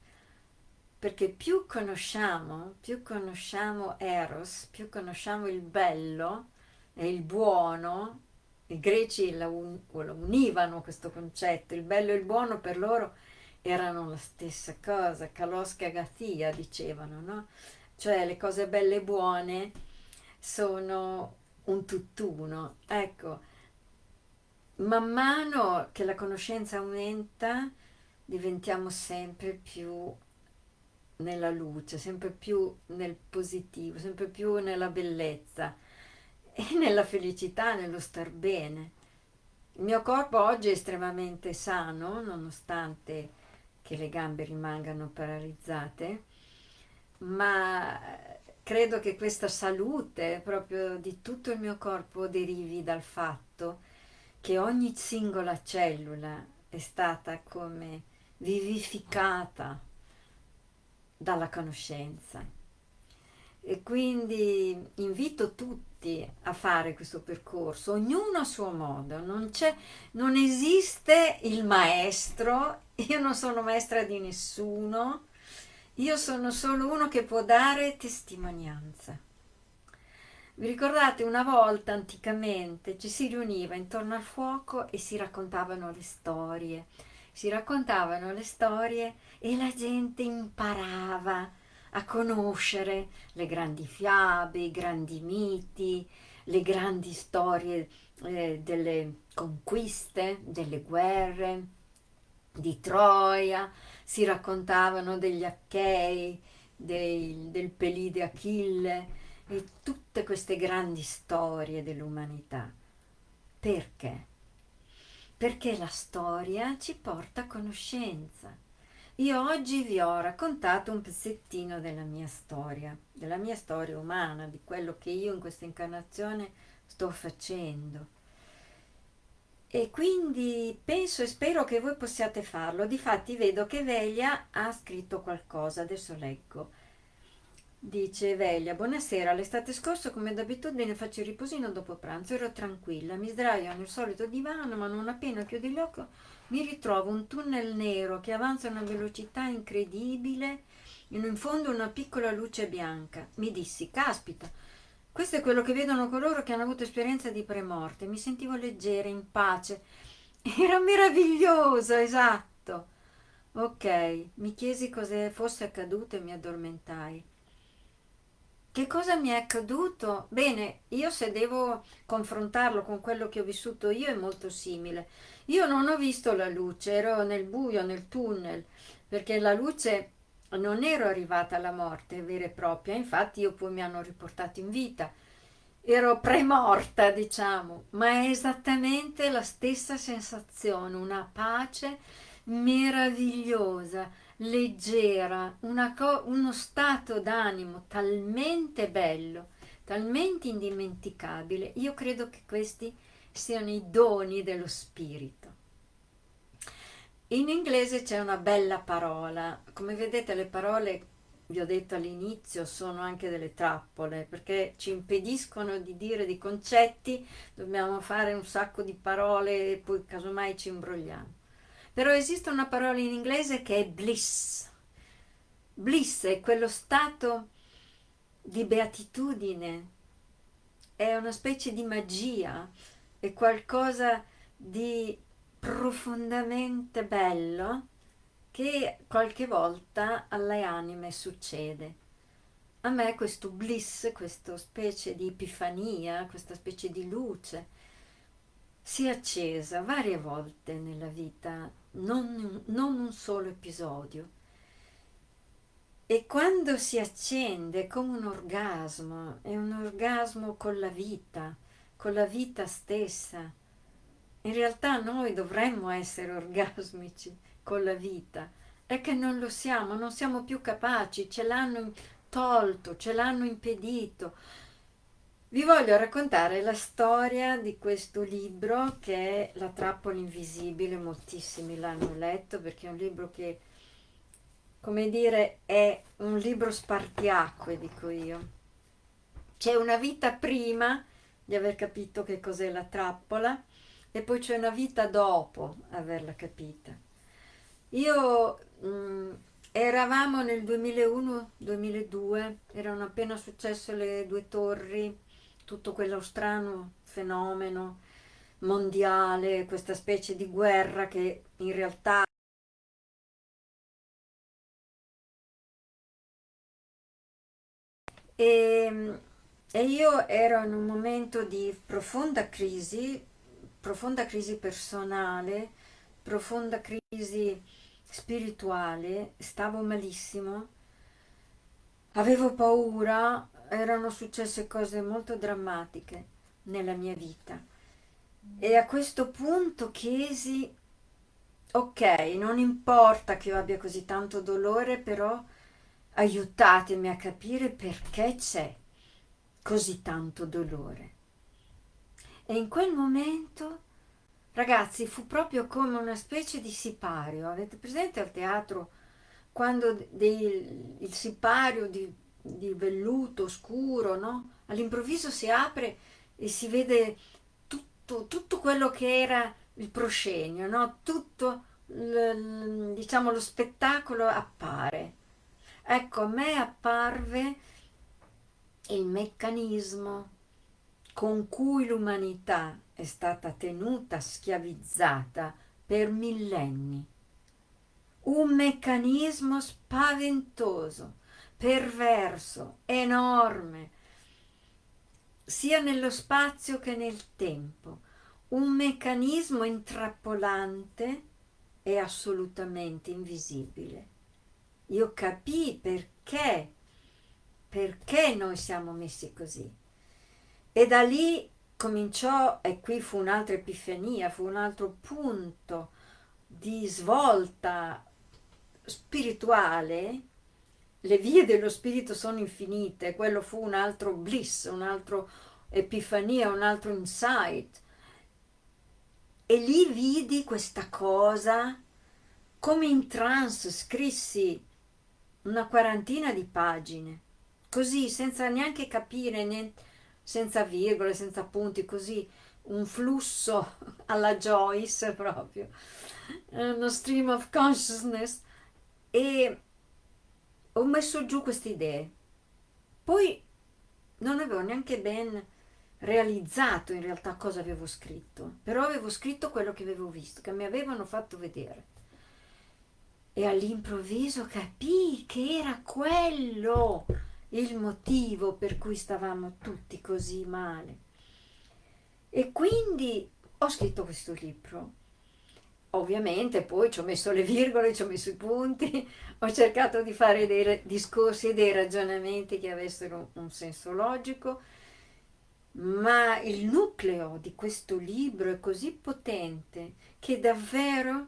[SPEAKER 1] Perché più conosciamo, più conosciamo Eros, più conosciamo il bello e il buono, i greci la, un, univano questo concetto, il bello e il buono per loro erano la stessa cosa, kalos kagathia dicevano, no? Cioè le cose belle e buone sono un tutt'uno. Ecco, man mano che la conoscenza aumenta diventiamo sempre più nella luce, sempre più nel positivo, sempre più nella bellezza e nella felicità, nello star bene. Il mio corpo oggi è estremamente sano, nonostante che le gambe rimangano paralizzate, ma credo che questa salute proprio di tutto il mio corpo derivi dal fatto che ogni singola cellula è stata come vivificata dalla conoscenza. E quindi invito tutti a fare questo percorso, ognuno a suo modo, non, non esiste il maestro, io non sono maestra di nessuno, io sono solo uno che può dare testimonianza. Vi ricordate una volta anticamente ci si riuniva intorno al fuoco e si raccontavano le storie, si raccontavano le storie e la gente imparava a conoscere le grandi fiabe, i grandi miti, le grandi storie eh, delle conquiste, delle guerre, di Troia, si raccontavano degli Achei, dei, del Pelide Achille e tutte queste grandi storie dell'umanità. Perché? Perché la storia ci porta a conoscenza. Io oggi vi ho raccontato un pezzettino della mia storia, della mia storia umana, di quello che io in questa incarnazione sto facendo e quindi penso e spero che voi possiate farlo. Difatti vedo che Velia ha scritto qualcosa, adesso leggo. Dice Velia, buonasera, l'estate scorsa come d'abitudine faccio il riposino dopo pranzo, ero tranquilla, mi sdraio nel solito divano, ma non appena chiudo gli occhi mi ritrovo un tunnel nero che avanza a una velocità incredibile, in fondo una piccola luce bianca. Mi dissi, caspita, questo è quello che vedono coloro che hanno avuto esperienza di premorte. Mi sentivo leggera, in pace. Era meraviglioso, esatto. Ok, mi chiesi cosa fosse accaduto e mi addormentai. Che cosa mi è accaduto? Bene, io se devo confrontarlo con quello che ho vissuto io è molto simile. Io non ho visto la luce, ero nel buio, nel tunnel, perché la luce non ero arrivata alla morte vera e propria, infatti io poi mi hanno riportato in vita. Ero premorta, diciamo, ma è esattamente la stessa sensazione, una pace meravigliosa, leggera, uno stato d'animo talmente bello, talmente indimenticabile. Io credo che questi siano i doni dello spirito. In inglese c'è una bella parola, come vedete le parole, vi ho detto all'inizio, sono anche delle trappole perché ci impediscono di dire dei concetti, dobbiamo fare un sacco di parole e poi casomai ci imbrogliamo. Però esiste una parola in inglese che è bliss. Bliss è quello stato di beatitudine, è una specie di magia, è qualcosa di profondamente bello che qualche volta alle anime succede. A me questo bliss, questa specie di epifania, questa specie di luce, si è accesa varie volte nella vita, non, non un solo episodio. E quando si accende è come un orgasmo, è un orgasmo con la vita, con la vita stessa, in realtà noi dovremmo essere orgasmici con la vita, è che non lo siamo, non siamo più capaci, ce l'hanno tolto, ce l'hanno impedito. Vi voglio raccontare la storia di questo libro che è La trappola invisibile, moltissimi l'hanno letto perché è un libro che, come dire, è un libro spartiacque, dico io. C'è una vita prima di aver capito che cos'è la trappola e poi c'è una vita dopo averla capita. Io mh, mm, eravamo nel 2001-2002, erano appena successe le due torri, tutto quello strano fenomeno mondiale, questa specie di guerra che in realtà e, e io ero in un momento di profonda crisi, profonda crisi personale, profonda crisi spirituale, stavo malissimo, avevo paura, erano successe cose molto drammatiche nella mia vita. E a questo punto chiesi, ok, non importa che io abbia così tanto dolore, però aiutatemi a capire perché c'è così tanto dolore. E in quel momento, ragazzi, fu proprio come una specie di sipario. Avete presente al teatro quando dei, il sipario di, di velluto scuro, no? All'improvviso si apre e si vede tutto, tutto quello che era il proscenio, no? Tutto, diciamo, lo spettacolo appare. Ecco, a me apparve il meccanismo con cui l'umanità è stata tenuta schiavizzata per millenni. Un meccanismo spaventoso, perverso, enorme, sia nello spazio che nel tempo. Un meccanismo intrappolante e assolutamente invisibile. Io capii perché perché noi siamo messi così. E da lì cominciò, e qui fu un'altra epifania, fu un altro punto di svolta spirituale, le vie dello spirito sono infinite, quello fu un altro bliss, un altro epifania, un altro insight. E lì vidi questa cosa, come in trance, scrissi una quarantina di pagine così senza neanche capire, niente, senza virgole, senza punti, così un flusso alla Joyce proprio, uno stream of consciousness e ho messo giù queste idee. Poi non avevo neanche ben realizzato in realtà cosa avevo scritto, però avevo scritto quello che avevo visto, che mi avevano fatto vedere. E all'improvviso capii che era quello il motivo per cui stavamo tutti così male. E quindi ho scritto questo libro. Ovviamente poi ci ho messo le virgole, ci ho messo i punti, ho cercato di fare dei discorsi e dei ragionamenti che avessero un senso logico, ma il nucleo di questo libro è così potente che davvero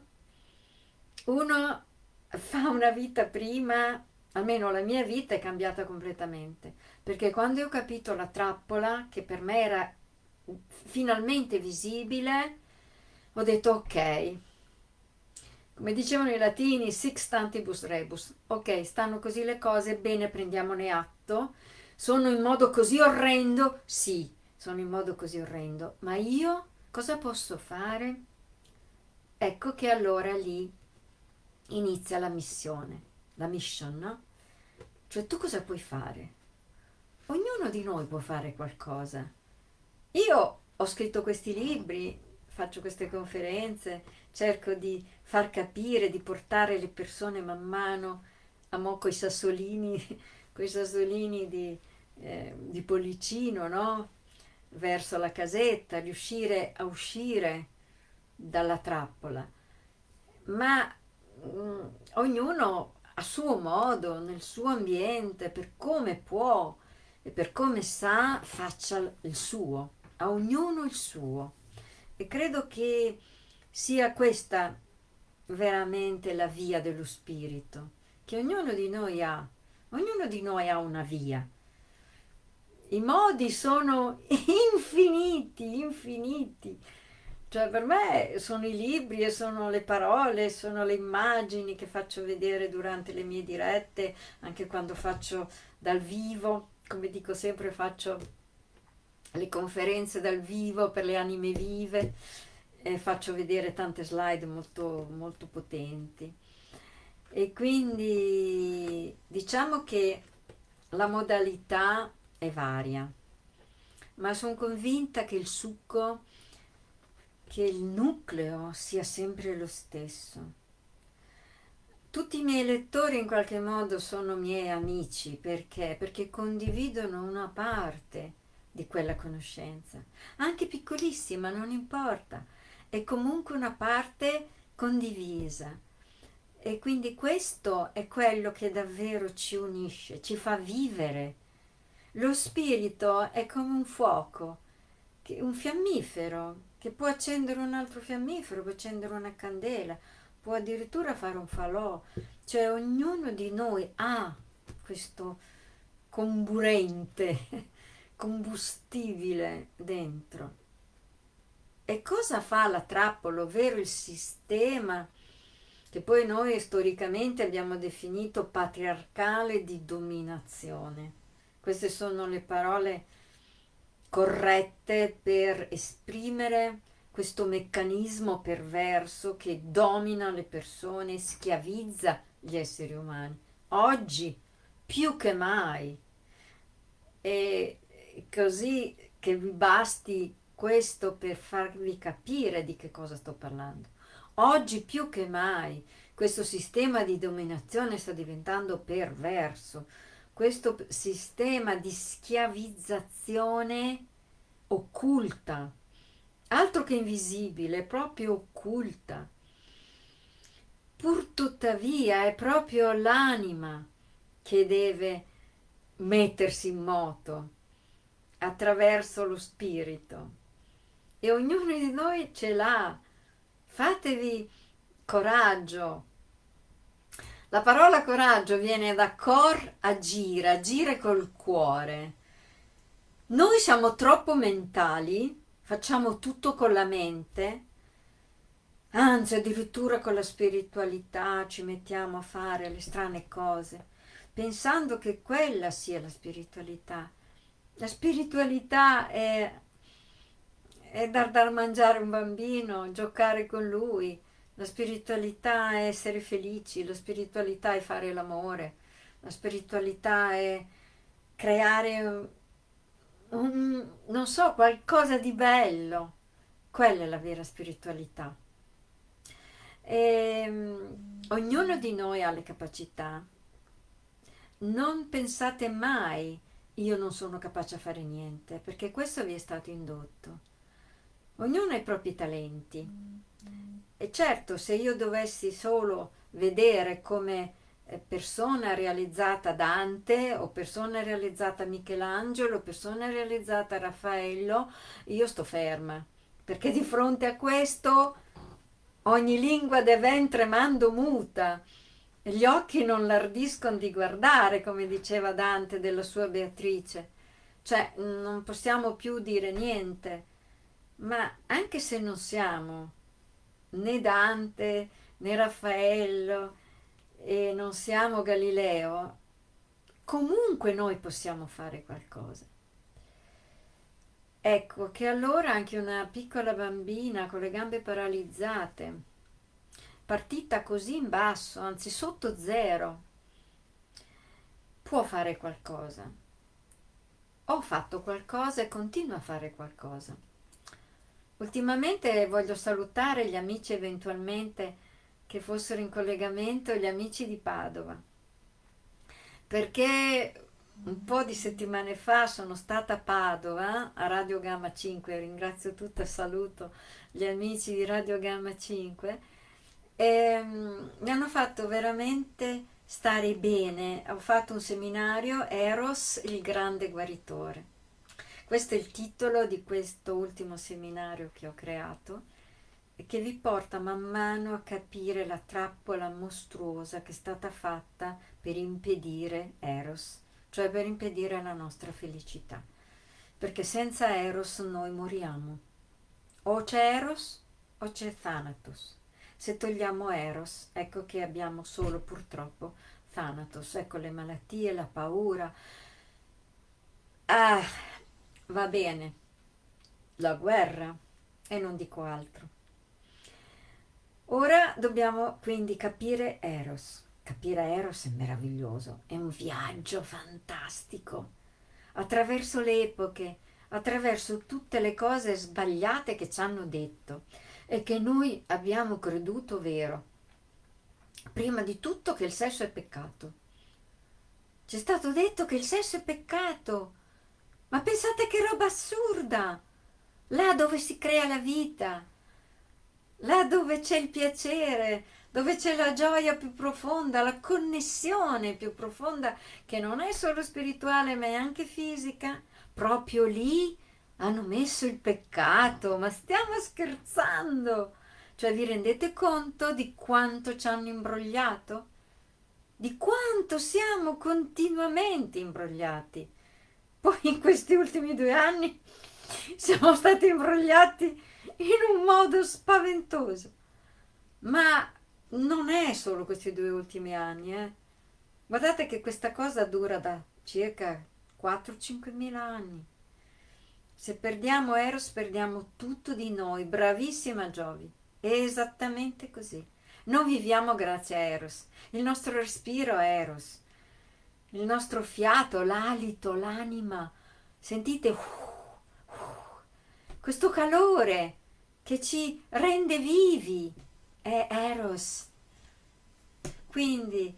[SPEAKER 1] uno fa una vita prima almeno la mia vita è cambiata completamente, perché quando ho capito la trappola, che per me era finalmente visibile, ho detto ok, come dicevano i latini, sixtantibus rebus, ok, stanno così le cose, bene, prendiamone atto, sono in modo così orrendo? Sì, sono in modo così orrendo, ma io cosa posso fare? Ecco che allora lì inizia la missione la mission, no? Cioè tu cosa puoi fare? Ognuno di noi può fare qualcosa. Io ho scritto questi libri, faccio queste conferenze, cerco di far capire, di portare le persone man mano a mo' coi sassolini, coi sassolini di, eh, di pollicino, no? Verso la casetta, riuscire a uscire dalla trappola. Ma mh, mm, ognuno a suo modo, nel suo ambiente, per come può e per come sa, faccia il suo, a ognuno il suo. E credo che sia questa veramente la via dello spirito, che ognuno di noi ha. Ognuno di noi ha una via. I modi sono infiniti, infiniti. Cioè per me sono i libri e sono le parole, sono le immagini che faccio vedere durante le mie dirette, anche quando faccio dal vivo, come dico sempre faccio le conferenze dal vivo per le anime vive e faccio vedere tante slide molto, molto potenti. E quindi diciamo che la modalità è varia, ma sono convinta che il succo, che il nucleo sia sempre lo stesso. Tutti i miei lettori in qualche modo sono miei amici, perché? Perché condividono una parte di quella conoscenza, anche piccolissima, non importa, è comunque una parte condivisa. E quindi questo è quello che davvero ci unisce, ci fa vivere. Lo spirito è come un fuoco, un fiammifero, che può accendere un altro fiammifero, può accendere una candela, può addirittura fare un falò. Cioè ognuno di noi ha questo comburente, combustibile dentro. E cosa fa la trappola, ovvero il sistema che poi noi storicamente abbiamo definito patriarcale di dominazione? Queste sono le parole corrette per esprimere questo meccanismo perverso che domina le persone, schiavizza gli esseri umani. Oggi più che mai. E così che vi basti questo per farvi capire di che cosa sto parlando. Oggi più che mai questo sistema di dominazione sta diventando perverso, questo sistema di schiavizzazione occulta, altro che invisibile, proprio occulta. Pur tuttavia è proprio l'anima che deve mettersi in moto attraverso lo spirito e ognuno di noi ce l'ha. Fatevi coraggio. La parola coraggio viene da cor agire, agire col cuore. Noi siamo troppo mentali, facciamo tutto con la mente, anzi addirittura con la spiritualità ci mettiamo a fare le strane cose, pensando che quella sia la spiritualità. La spiritualità è è dar da mangiare un bambino, giocare con lui, la spiritualità è essere felici, la spiritualità è fare l'amore, la spiritualità è creare un, non so, qualcosa di bello. Quella è la vera spiritualità. E, um, ognuno di noi ha le capacità. Non pensate mai io non sono capace a fare niente, perché questo vi è stato indotto. Ognuno ha i propri talenti. E certo, se io dovessi solo vedere come eh, persona realizzata Dante o persona realizzata Michelangelo persona realizzata Raffaello, io sto ferma. Perché di fronte a questo ogni lingua deve tremando muta. Gli occhi non lardiscono di guardare, come diceva Dante della sua Beatrice. Cioè, non possiamo più dire niente ma anche se non siamo né Dante né Raffaello e non siamo Galileo, comunque noi possiamo fare qualcosa. Ecco che allora anche una piccola bambina con le gambe paralizzate, partita così in basso, anzi sotto zero, può fare qualcosa. Ho fatto qualcosa e continuo a fare qualcosa. Ultimamente voglio salutare gli amici eventualmente che fossero in collegamento, gli amici di Padova, perché un po' di settimane fa sono stata a Padova, a Radio Gamma 5, ringrazio tutto e saluto gli amici di Radio Gamma 5, e um, mi hanno fatto veramente stare bene. Ho fatto un seminario Eros, il grande guaritore. Questo è il titolo di questo ultimo seminario che ho creato e che vi porta man mano a capire la trappola mostruosa che è stata fatta per impedire Eros, cioè per impedire la nostra felicità. Perché senza Eros noi moriamo. O c'è Eros o c'è Thanatos. Se togliamo Eros, ecco che abbiamo solo purtroppo Thanatos, ecco le malattie, la paura. Ah, va bene, la guerra e non dico altro. Ora dobbiamo quindi capire Eros. Capire Eros è meraviglioso, è un viaggio fantastico. Attraverso le epoche, attraverso tutte le cose sbagliate che ci hanno detto e che noi abbiamo creduto vero. Prima di tutto che il sesso è peccato. Ci è stato detto che il sesso è peccato. Ma pensate che roba assurda! Là dove si crea la vita, là dove c'è il piacere, dove c'è la gioia più profonda, la connessione più profonda, che non è solo spirituale ma è anche fisica, proprio lì hanno messo il peccato, ma stiamo scherzando? Cioè vi rendete conto di quanto ci hanno imbrogliato? Di quanto siamo continuamente imbrogliati? Poi in questi ultimi due anni siamo stati imbrogliati in un modo spaventoso. Ma non è solo questi due ultimi anni, eh. Guardate che questa cosa dura da circa 4-5 mila anni. Se perdiamo Eros perdiamo tutto di noi. Bravissima Giovi. È esattamente così. Non viviamo grazie a Eros. Il nostro respiro è Eros. Il nostro fiato, l'alito, l'anima. Sentite? questo calore che ci rende vivi è Eros. Quindi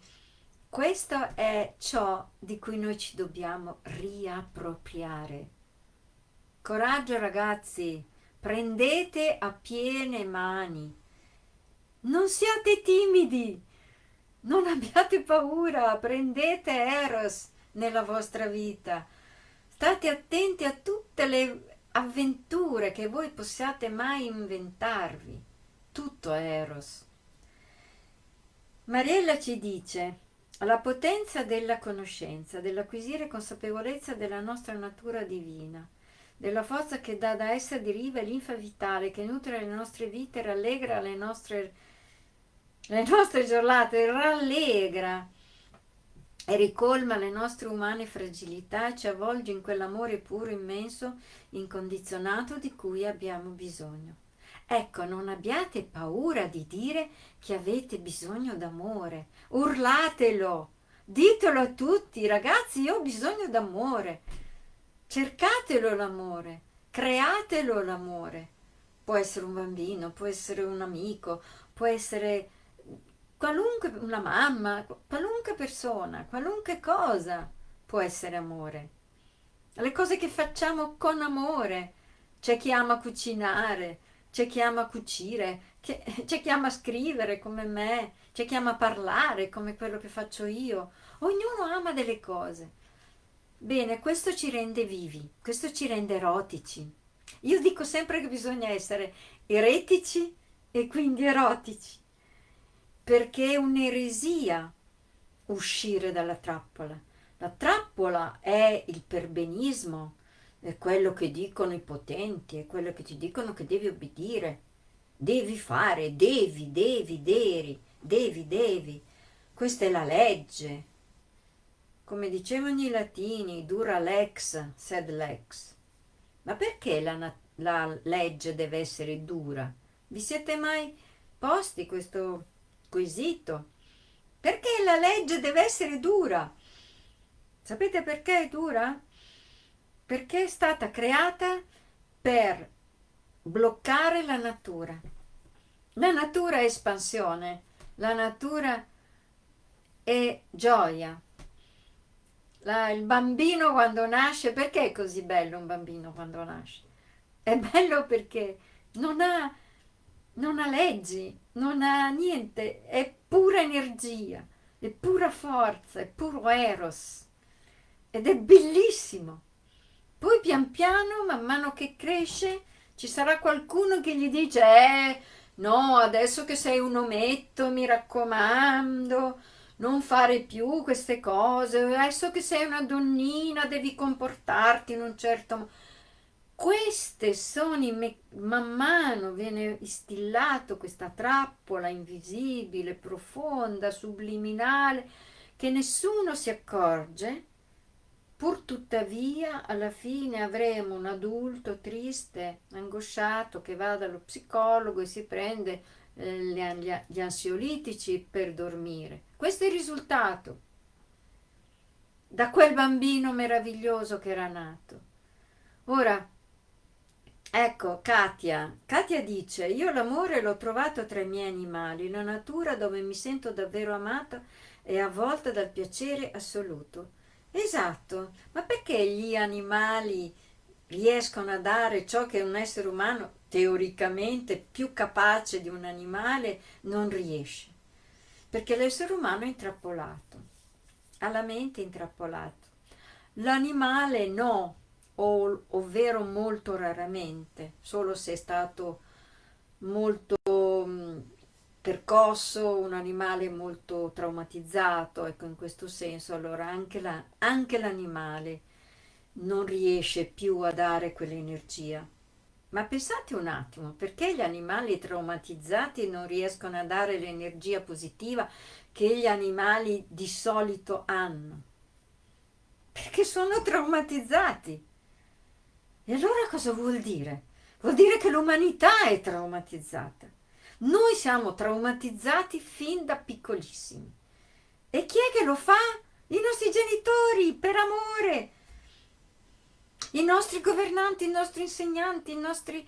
[SPEAKER 1] questo è ciò di cui noi ci dobbiamo riappropriare. Coraggio ragazzi, prendete a piene mani. Non siate timidi, non abbiate paura, prendete Eros nella vostra vita. State attenti a tutte le avventure che voi possiate mai inventarvi. Tutto Eros. Mariella ci dice la potenza della conoscenza, dell'acquisire consapevolezza della nostra natura divina, della forza che dà da essa deriva l'infa vitale che nutre le nostre vite, rallegra le nostre, le nostre giornate, rallegra e ricolma le nostre umane fragilità e ci avvolge in quell'amore puro, immenso, incondizionato di cui abbiamo bisogno. Ecco, non abbiate paura di dire che avete bisogno d'amore, urlatelo, ditelo a tutti, ragazzi, io ho bisogno d'amore, cercatelo l'amore, createlo l'amore. Può essere un bambino, può essere un amico, può essere qualunque, una mamma, qualunque persona, qualunque cosa può essere amore. Le cose che facciamo con amore. C'è chi ama cucinare, c'è chi ama cucire, c'è chi ama scrivere come me, c'è chi ama parlare come quello che faccio io. Ognuno ama delle cose. Bene, questo ci rende vivi, questo ci rende erotici. Io dico sempre che bisogna essere eretici e quindi erotici perché è un'eresia uscire dalla trappola. La trappola è il perbenismo, è quello che dicono i potenti, è quello che ti dicono che devi obbedire, devi fare, devi, devi, devi, devi, devi. Questa è la legge. Come dicevano i latini, dura lex, sed lex. Ma perché la, la legge deve essere dura? Vi siete mai posti questo quesito. Perché la legge deve essere dura? Sapete perché è dura? Perché è stata creata per bloccare la natura. La natura è espansione, la natura è gioia. La, il bambino quando nasce, perché è così bello un bambino quando nasce? È bello perché non ha non ha leggi, non ha niente, è pura energia, è pura forza, è puro eros ed è bellissimo. Poi pian piano, man mano che cresce, ci sarà qualcuno che gli dice eh, no, adesso che sei un ometto, mi raccomando, non fare più queste cose, adesso che sei una donnina devi comportarti in un certo modo. Queste sono i man mano viene instillato questa trappola invisibile, profonda, subliminale, che nessuno si accorge, pur tuttavia alla fine avremo un adulto triste, angosciato, che va dallo psicologo e si prende eh, gli ansiolitici per dormire. Questo è il risultato da quel bambino meraviglioso che era nato. Ora, ecco, Katia. Katia dice, io l'amore l'ho trovato tra i miei animali, la natura dove mi sento davvero amata e avvolta dal piacere assoluto. Esatto, ma perché gli animali riescono a dare ciò che un essere umano teoricamente più capace di un animale non riesce? perché l'essere umano è intrappolato, ha la mente intrappolata. L'animale no, o, ovvero molto raramente, solo se è stato molto mh, percosso, un animale molto traumatizzato, ecco in questo senso allora anche, la, l'animale non riesce più a dare quell'energia. Ma pensate un attimo, perché gli animali traumatizzati non riescono a dare l'energia positiva che gli animali di solito hanno? Perché sono traumatizzati. E allora cosa vuol dire? Vuol dire che l'umanità è traumatizzata. Noi siamo traumatizzati fin da piccolissimi. E chi è che lo fa? I nostri genitori, per amore, i nostri governanti, i nostri insegnanti, i nostri,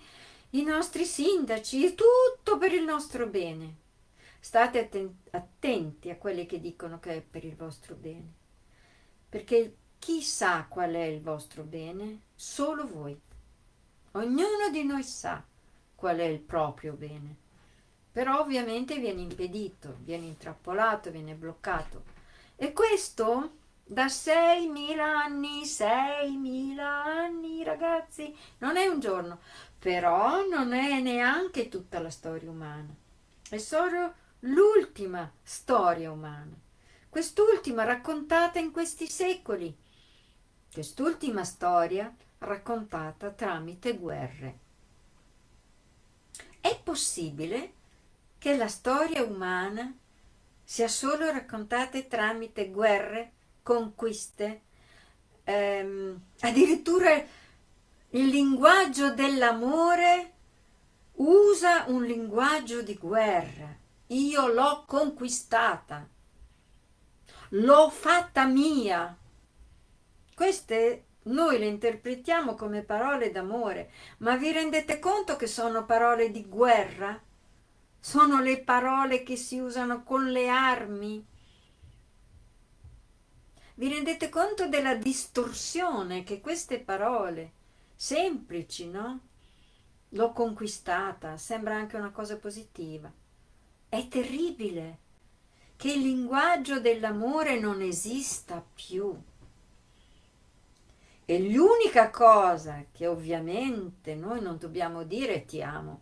[SPEAKER 1] i nostri sindaci, tutto per il nostro bene. State attenti a quelli che dicono che è per il vostro bene, perché chi sa qual è il vostro bene? Solo voi. Ognuno di noi sa qual è il proprio bene, però ovviamente viene impedito, viene intrappolato, viene bloccato. E questo da 6.000 anni, 6.000 anni ragazzi, non è un giorno, però non è neanche tutta la storia umana, è solo l'ultima storia umana, quest'ultima raccontata in questi secoli, quest'ultima storia raccontata tramite guerre. È possibile che la storia umana sia solo raccontata tramite guerre conquiste, ehm, addirittura il linguaggio dell'amore usa un linguaggio di guerra. Io l'ho conquistata, l'ho fatta mia. Queste noi le interpretiamo come parole d'amore, ma vi rendete conto che sono parole di guerra? Sono le parole che si usano con le armi vi rendete conto della distorsione che queste parole, semplici, no? L'ho conquistata, sembra anche una cosa positiva. È terribile che il linguaggio dell'amore non esista più. E l'unica cosa che ovviamente noi non dobbiamo dire ti amo.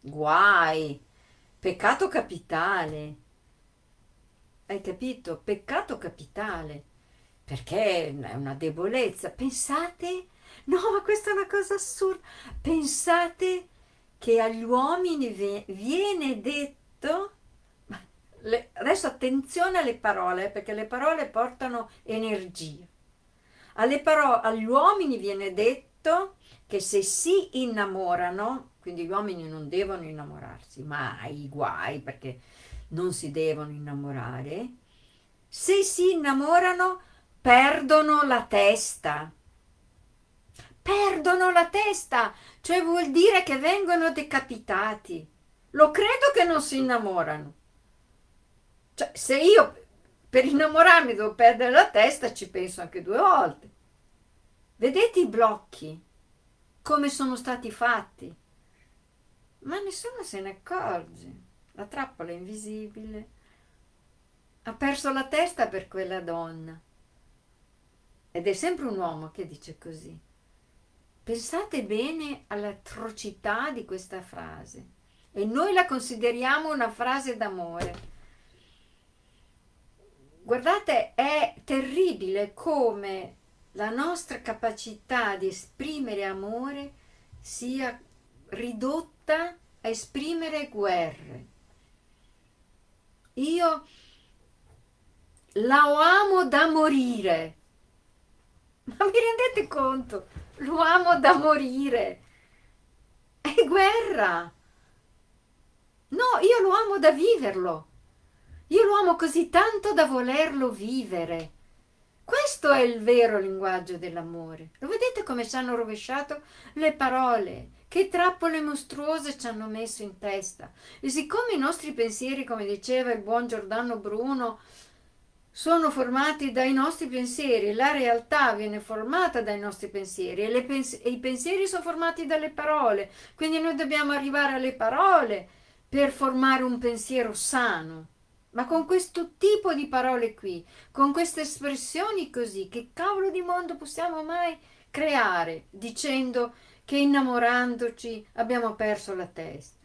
[SPEAKER 1] Guai, peccato capitale, hai capito? Peccato capitale, perché è una debolezza. Pensate, no, ma questa è una cosa assurda, pensate che agli uomini viene detto, adesso attenzione alle parole, perché le parole portano energia. Parole, agli uomini viene detto che se si innamorano, quindi gli uomini non devono innamorarsi, mai, guai, perché non si devono innamorare, se si innamorano perdono la testa. Perdono la testa, cioè vuol dire che vengono decapitati. Lo credo che non si innamorano. Cioè, se io per innamorarmi devo perdere la testa, ci penso anche due volte. Vedete i blocchi, come sono stati fatti? Ma nessuno se ne accorge la trappola è invisibile. Ha perso la testa per quella donna. Ed è sempre un uomo che dice così. Pensate bene all'atrocità di questa frase e noi la consideriamo una frase d'amore. Guardate, è terribile come la nostra capacità di esprimere amore sia ridotta a esprimere guerre. Io la amo da morire. Ma vi rendete conto? Lo amo da morire. È guerra. No, io lo amo da viverlo. Io lo amo così tanto da volerlo vivere. Questo è il vero linguaggio dell'amore. Lo vedete come ci hanno rovesciato le parole? Che trappole mostruose ci hanno messo in testa. E siccome i nostri pensieri, come diceva il buon Giordano Bruno, sono formati dai nostri pensieri, la realtà viene formata dai nostri pensieri e, pens e, i pensieri sono formati dalle parole, quindi noi dobbiamo arrivare alle parole per formare un pensiero sano. Ma con questo tipo di parole qui, con queste espressioni così, che cavolo di mondo possiamo mai creare dicendo che innamorandoci abbiamo perso la testa?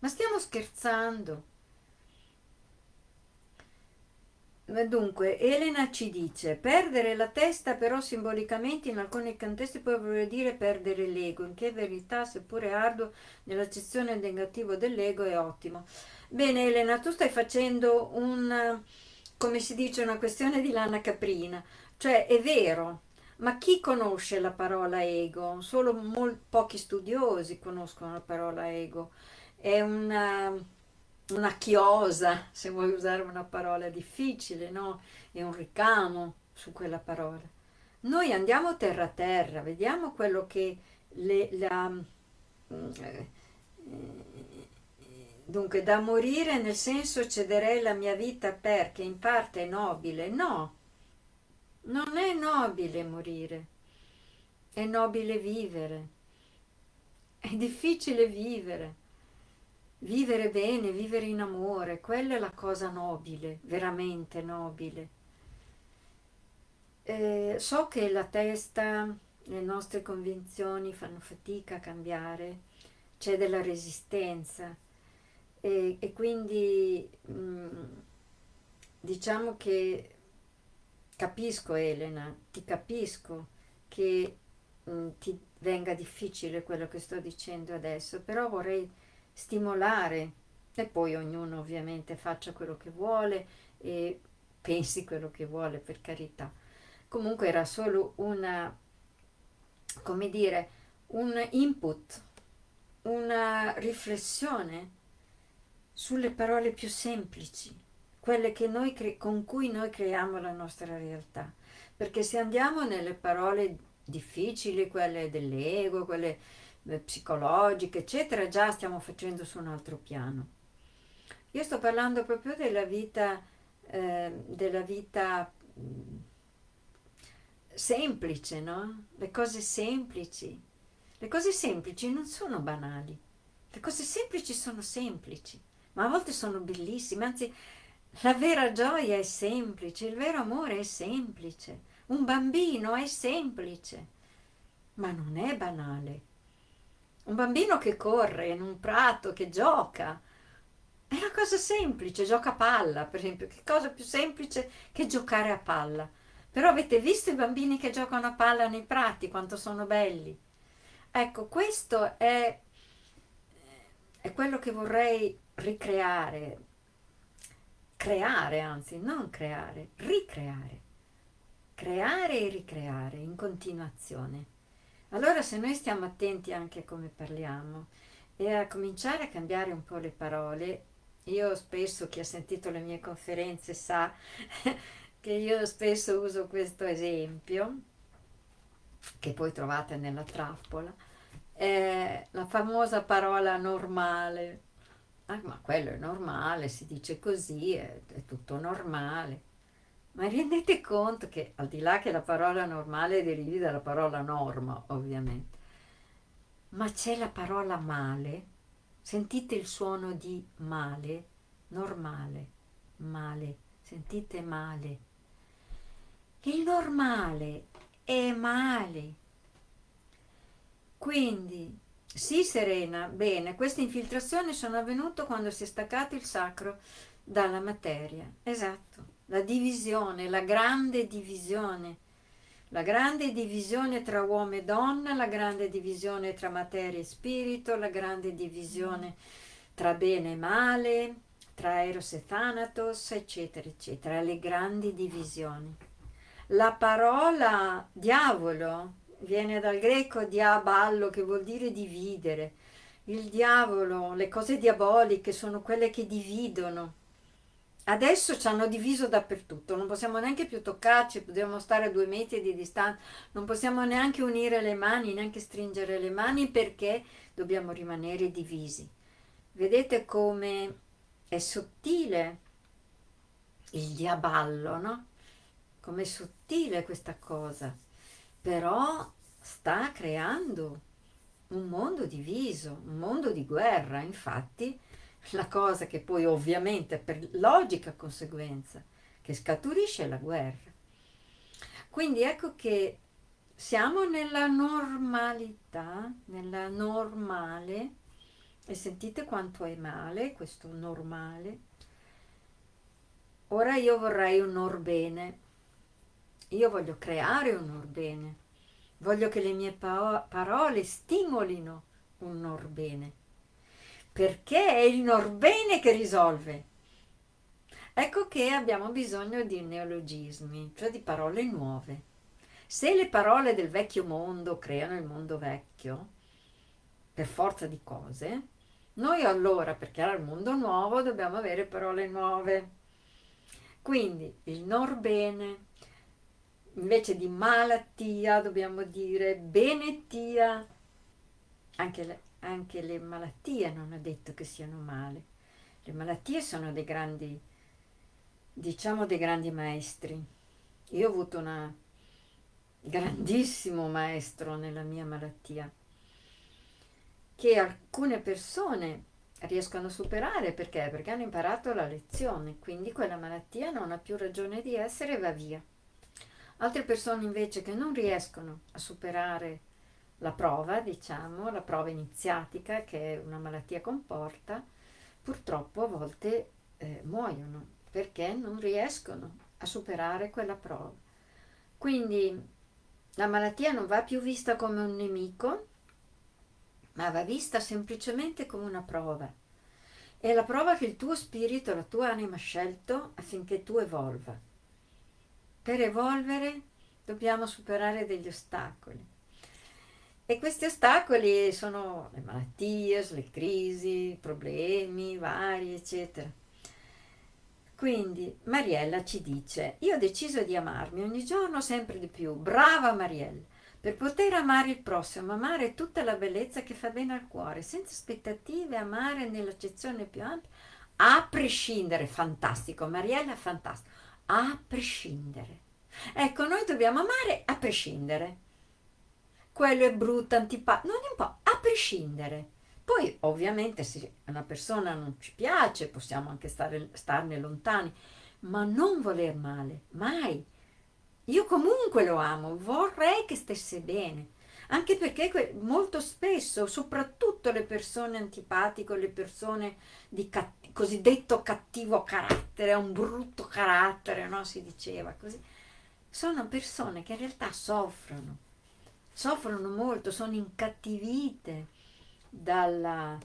[SPEAKER 1] Ma stiamo scherzando. Dunque, Elena ci dice, perdere la testa però simbolicamente in alcuni contesti può voler dire perdere l'ego, in che verità, seppure arduo, nell'accezione negativa dell'ego è ottimo. Bene Elena, tu stai facendo un, come si dice, una questione di lana caprina, cioè è vero, ma chi conosce la parola ego? Solo pochi studiosi conoscono la parola ego, è una una chiosa, se vuoi usare una parola difficile, no? È un ricamo su quella parola. Noi andiamo terra a terra, vediamo quello che le, la, eh, dunque da morire nel senso cederei la mia vita perché in parte è nobile, no, non è nobile morire, è nobile vivere, è difficile vivere. Vivere bene, vivere in amore, quella è la cosa nobile, veramente nobile. Eh, so che la testa, le nostre convinzioni fanno fatica a cambiare, c'è della resistenza e, e quindi mh, mm, diciamo che capisco Elena, ti capisco che mh, mm, ti venga difficile quello che sto dicendo adesso, però vorrei stimolare e poi ognuno ovviamente faccia quello che vuole e pensi quello che vuole per carità. Comunque era solo una, come dire, un input, una riflessione sulle parole più semplici, quelle noi con cui noi creiamo la nostra realtà. Perché se andiamo nelle parole difficili, quelle dell'ego, quelle eh, psicologiche, eccetera, già stiamo facendo su un altro piano. Io sto parlando proprio della vita, eh, della vita mm, semplice, no? Le cose semplici. Le cose semplici non sono banali. Le cose semplici sono semplici, ma a volte sono bellissime, anzi la vera gioia è semplice, il vero amore è semplice, un bambino è semplice, ma non è banale. Un bambino che corre in un prato, che gioca, è una cosa semplice, gioca a palla, per esempio. Che cosa più semplice che giocare a palla? Però avete visto i bambini che giocano a palla nei prati, quanto sono belli? Ecco, questo è, è quello che vorrei ricreare, creare anzi, non creare, ricreare. Creare e ricreare in continuazione. Allora se noi stiamo attenti anche a come parliamo e a cominciare a cambiare un po' le parole, io spesso, chi ha sentito le mie conferenze sa che io spesso uso questo esempio, che poi trovate nella trappola, è la famosa parola normale. Ah, ma quello è normale, si dice così, è, è tutto normale. Ma rendete conto che al di là che la parola normale derivi dalla parola norma, ovviamente, ma c'è la parola male, sentite il suono di male, normale, male, sentite male. Il normale è male. Quindi, sì Serena, bene, queste infiltrazioni sono avvenute quando si è staccato il sacro dalla materia. Esatto, la divisione, la grande divisione. La grande divisione tra uomo e donna, la grande divisione tra materia e spirito, la grande divisione tra bene e male, tra Eros e Thanatos, eccetera, eccetera, le grandi divisioni. La parola diavolo viene dal greco diaballo, che vuol dire dividere. Il diavolo, le cose diaboliche sono quelle che dividono. Adesso ci hanno diviso dappertutto, non possiamo neanche più toccarci, dobbiamo stare a due metri di distanza, non possiamo neanche unire le mani, neanche stringere le mani perché dobbiamo rimanere divisi. Vedete come è sottile il diaballo, no? Com'è sottile questa cosa, però sta creando un mondo diviso, un mondo di guerra, infatti la cosa che poi ovviamente per logica conseguenza che scaturisce è la guerra. Quindi ecco che siamo nella normalità, nella normale e sentite quanto è male questo normale? Ora io vorrei un orbene. Io voglio creare un orbene. Voglio che le mie parole stimolino un orbene. Perché è il norbene che risolve. Ecco che abbiamo bisogno di neologismi, cioè di parole nuove. Se le parole del vecchio mondo creano il mondo vecchio, per forza di cose, noi allora, per creare il mondo nuovo, dobbiamo avere parole nuove. Quindi il norbene, invece di malattia dobbiamo dire benettia. Anche le, anche le malattie non è detto che siano male. Le malattie sono dei grandi, diciamo dei grandi maestri. Io ho avuto un grandissimo maestro nella mia malattia che alcune persone riescono a superare perché? Perché hanno imparato la lezione, quindi quella malattia non ha più ragione di essere e va via. Altre persone invece che non riescono a superare la prova, diciamo, la prova iniziatica che una malattia comporta, purtroppo a volte eh, muoiono perché non riescono a superare quella prova. Quindi la malattia non va più vista come un nemico, ma va vista semplicemente come una prova. È la prova che il tuo spirito, la tua anima ha scelto affinché tu evolva. Per evolvere dobbiamo superare degli ostacoli. E questi ostacoli sono le malattie, le crisi, i problemi vari, eccetera. Quindi Mariella ci dice, io ho deciso di amarmi ogni giorno sempre di più. Brava Mariella! Per poter amare il prossimo, amare tutta la bellezza che fa bene al cuore, senza aspettative, amare nell'accezione più ampia, a prescindere, fantastico, Mariella, fantastico, a prescindere. Ecco, noi dobbiamo amare a prescindere. Quello è brutto, antipatico, non importa, a prescindere. Poi, ovviamente, se una persona non ci piace, possiamo anche stare, starne lontani, ma non voler male, mai io comunque lo amo, vorrei che stesse bene, anche perché molto spesso, soprattutto le persone antipatiche, le persone di cat cosiddetto cattivo carattere, un brutto carattere, no? si diceva così, sono persone che in realtà soffrono, soffrono molto, sono incattivite dalla...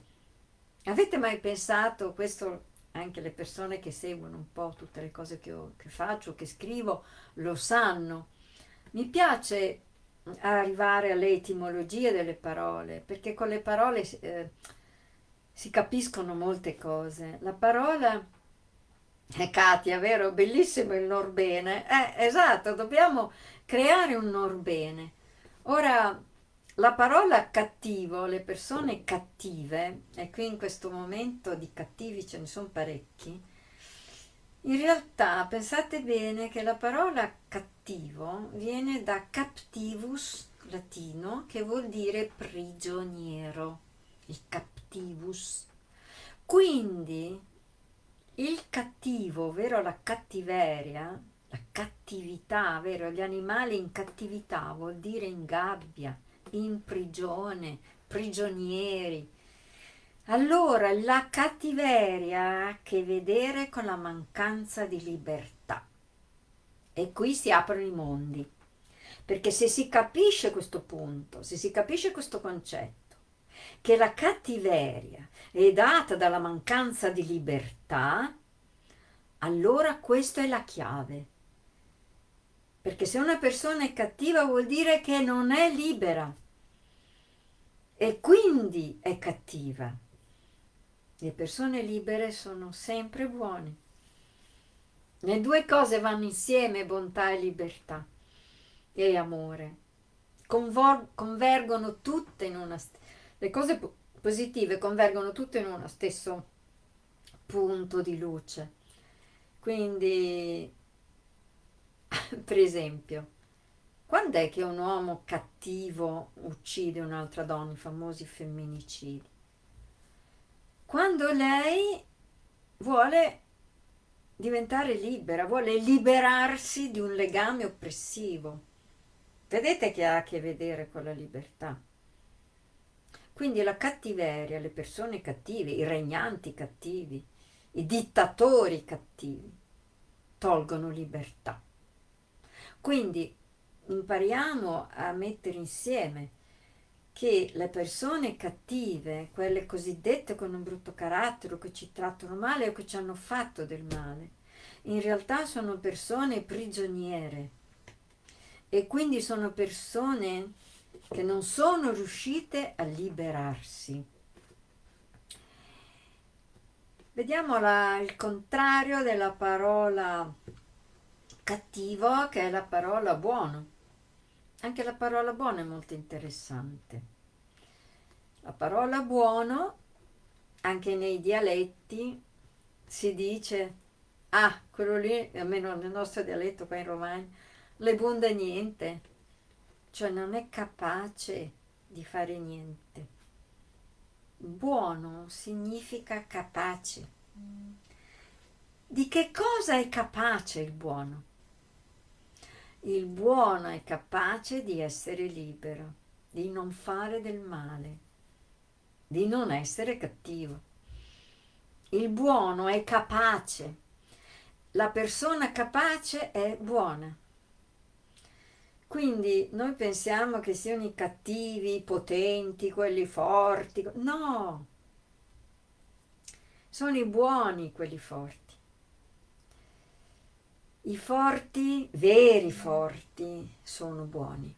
[SPEAKER 1] Avete mai pensato, questo anche le persone che seguono un po' tutte le cose che, ho, che faccio, che scrivo, lo sanno. Mi piace arrivare alle etimologie delle parole, perché con le parole eh, si capiscono molte cose. La parola è Katia, vero? Bellissimo il Norbene. Eh, esatto, dobbiamo creare un Norbene. Ora, la parola cattivo, le persone cattive, e qui in questo momento di cattivi ce ne sono parecchi, in realtà pensate bene che la parola cattivo viene da captivus latino che vuol dire prigioniero, il captivus. Quindi il cattivo, ovvero la cattiveria, la cattività, ovvero gli animali in cattività vuol dire in gabbia, in prigione, prigionieri. Allora la cattiveria ha a che vedere con la mancanza di libertà. E qui si aprono i mondi. Perché se si capisce questo punto, se si capisce questo concetto, che la cattiveria è data dalla mancanza di libertà, allora questa è la chiave. Perché se una persona è cattiva vuol dire che non è libera e quindi è cattiva. Le persone libere sono sempre buone. Le due cose vanno insieme, bontà e libertà e amore. Convor convergono tutte in una... Le cose positive convergono tutte in uno stesso punto di luce. Quindi, per esempio, quando è che un uomo cattivo uccide un'altra donna, i famosi femminicidi? Quando lei vuole diventare libera, vuole liberarsi di un legame oppressivo. Vedete che ha a che vedere con la libertà. Quindi la cattiveria, le persone cattive, i regnanti cattivi, i dittatori cattivi, tolgono libertà. Quindi impariamo a mettere insieme che le persone cattive, quelle cosiddette con un brutto carattere che ci trattano male o che ci hanno fatto del male, in realtà sono persone prigioniere e quindi sono persone che non sono riuscite a liberarsi. Vediamo la, il contrario della parola cattivo che è la parola buono. Anche la parola buono è molto interessante. La parola buono, anche nei dialetti, si dice, ah, quello lì, almeno nel nostro dialetto qua in Romagna, le bunde niente, cioè non è capace di fare niente. Buono significa capace. Di che cosa è capace il buono? Il buono è capace di essere libero, di non fare del male, di non essere cattivo. Il buono è capace. La persona capace è buona. Quindi noi pensiamo che siano i cattivi, i potenti, quelli forti. No! Sono i buoni quelli forti. I forti, veri forti, sono buoni.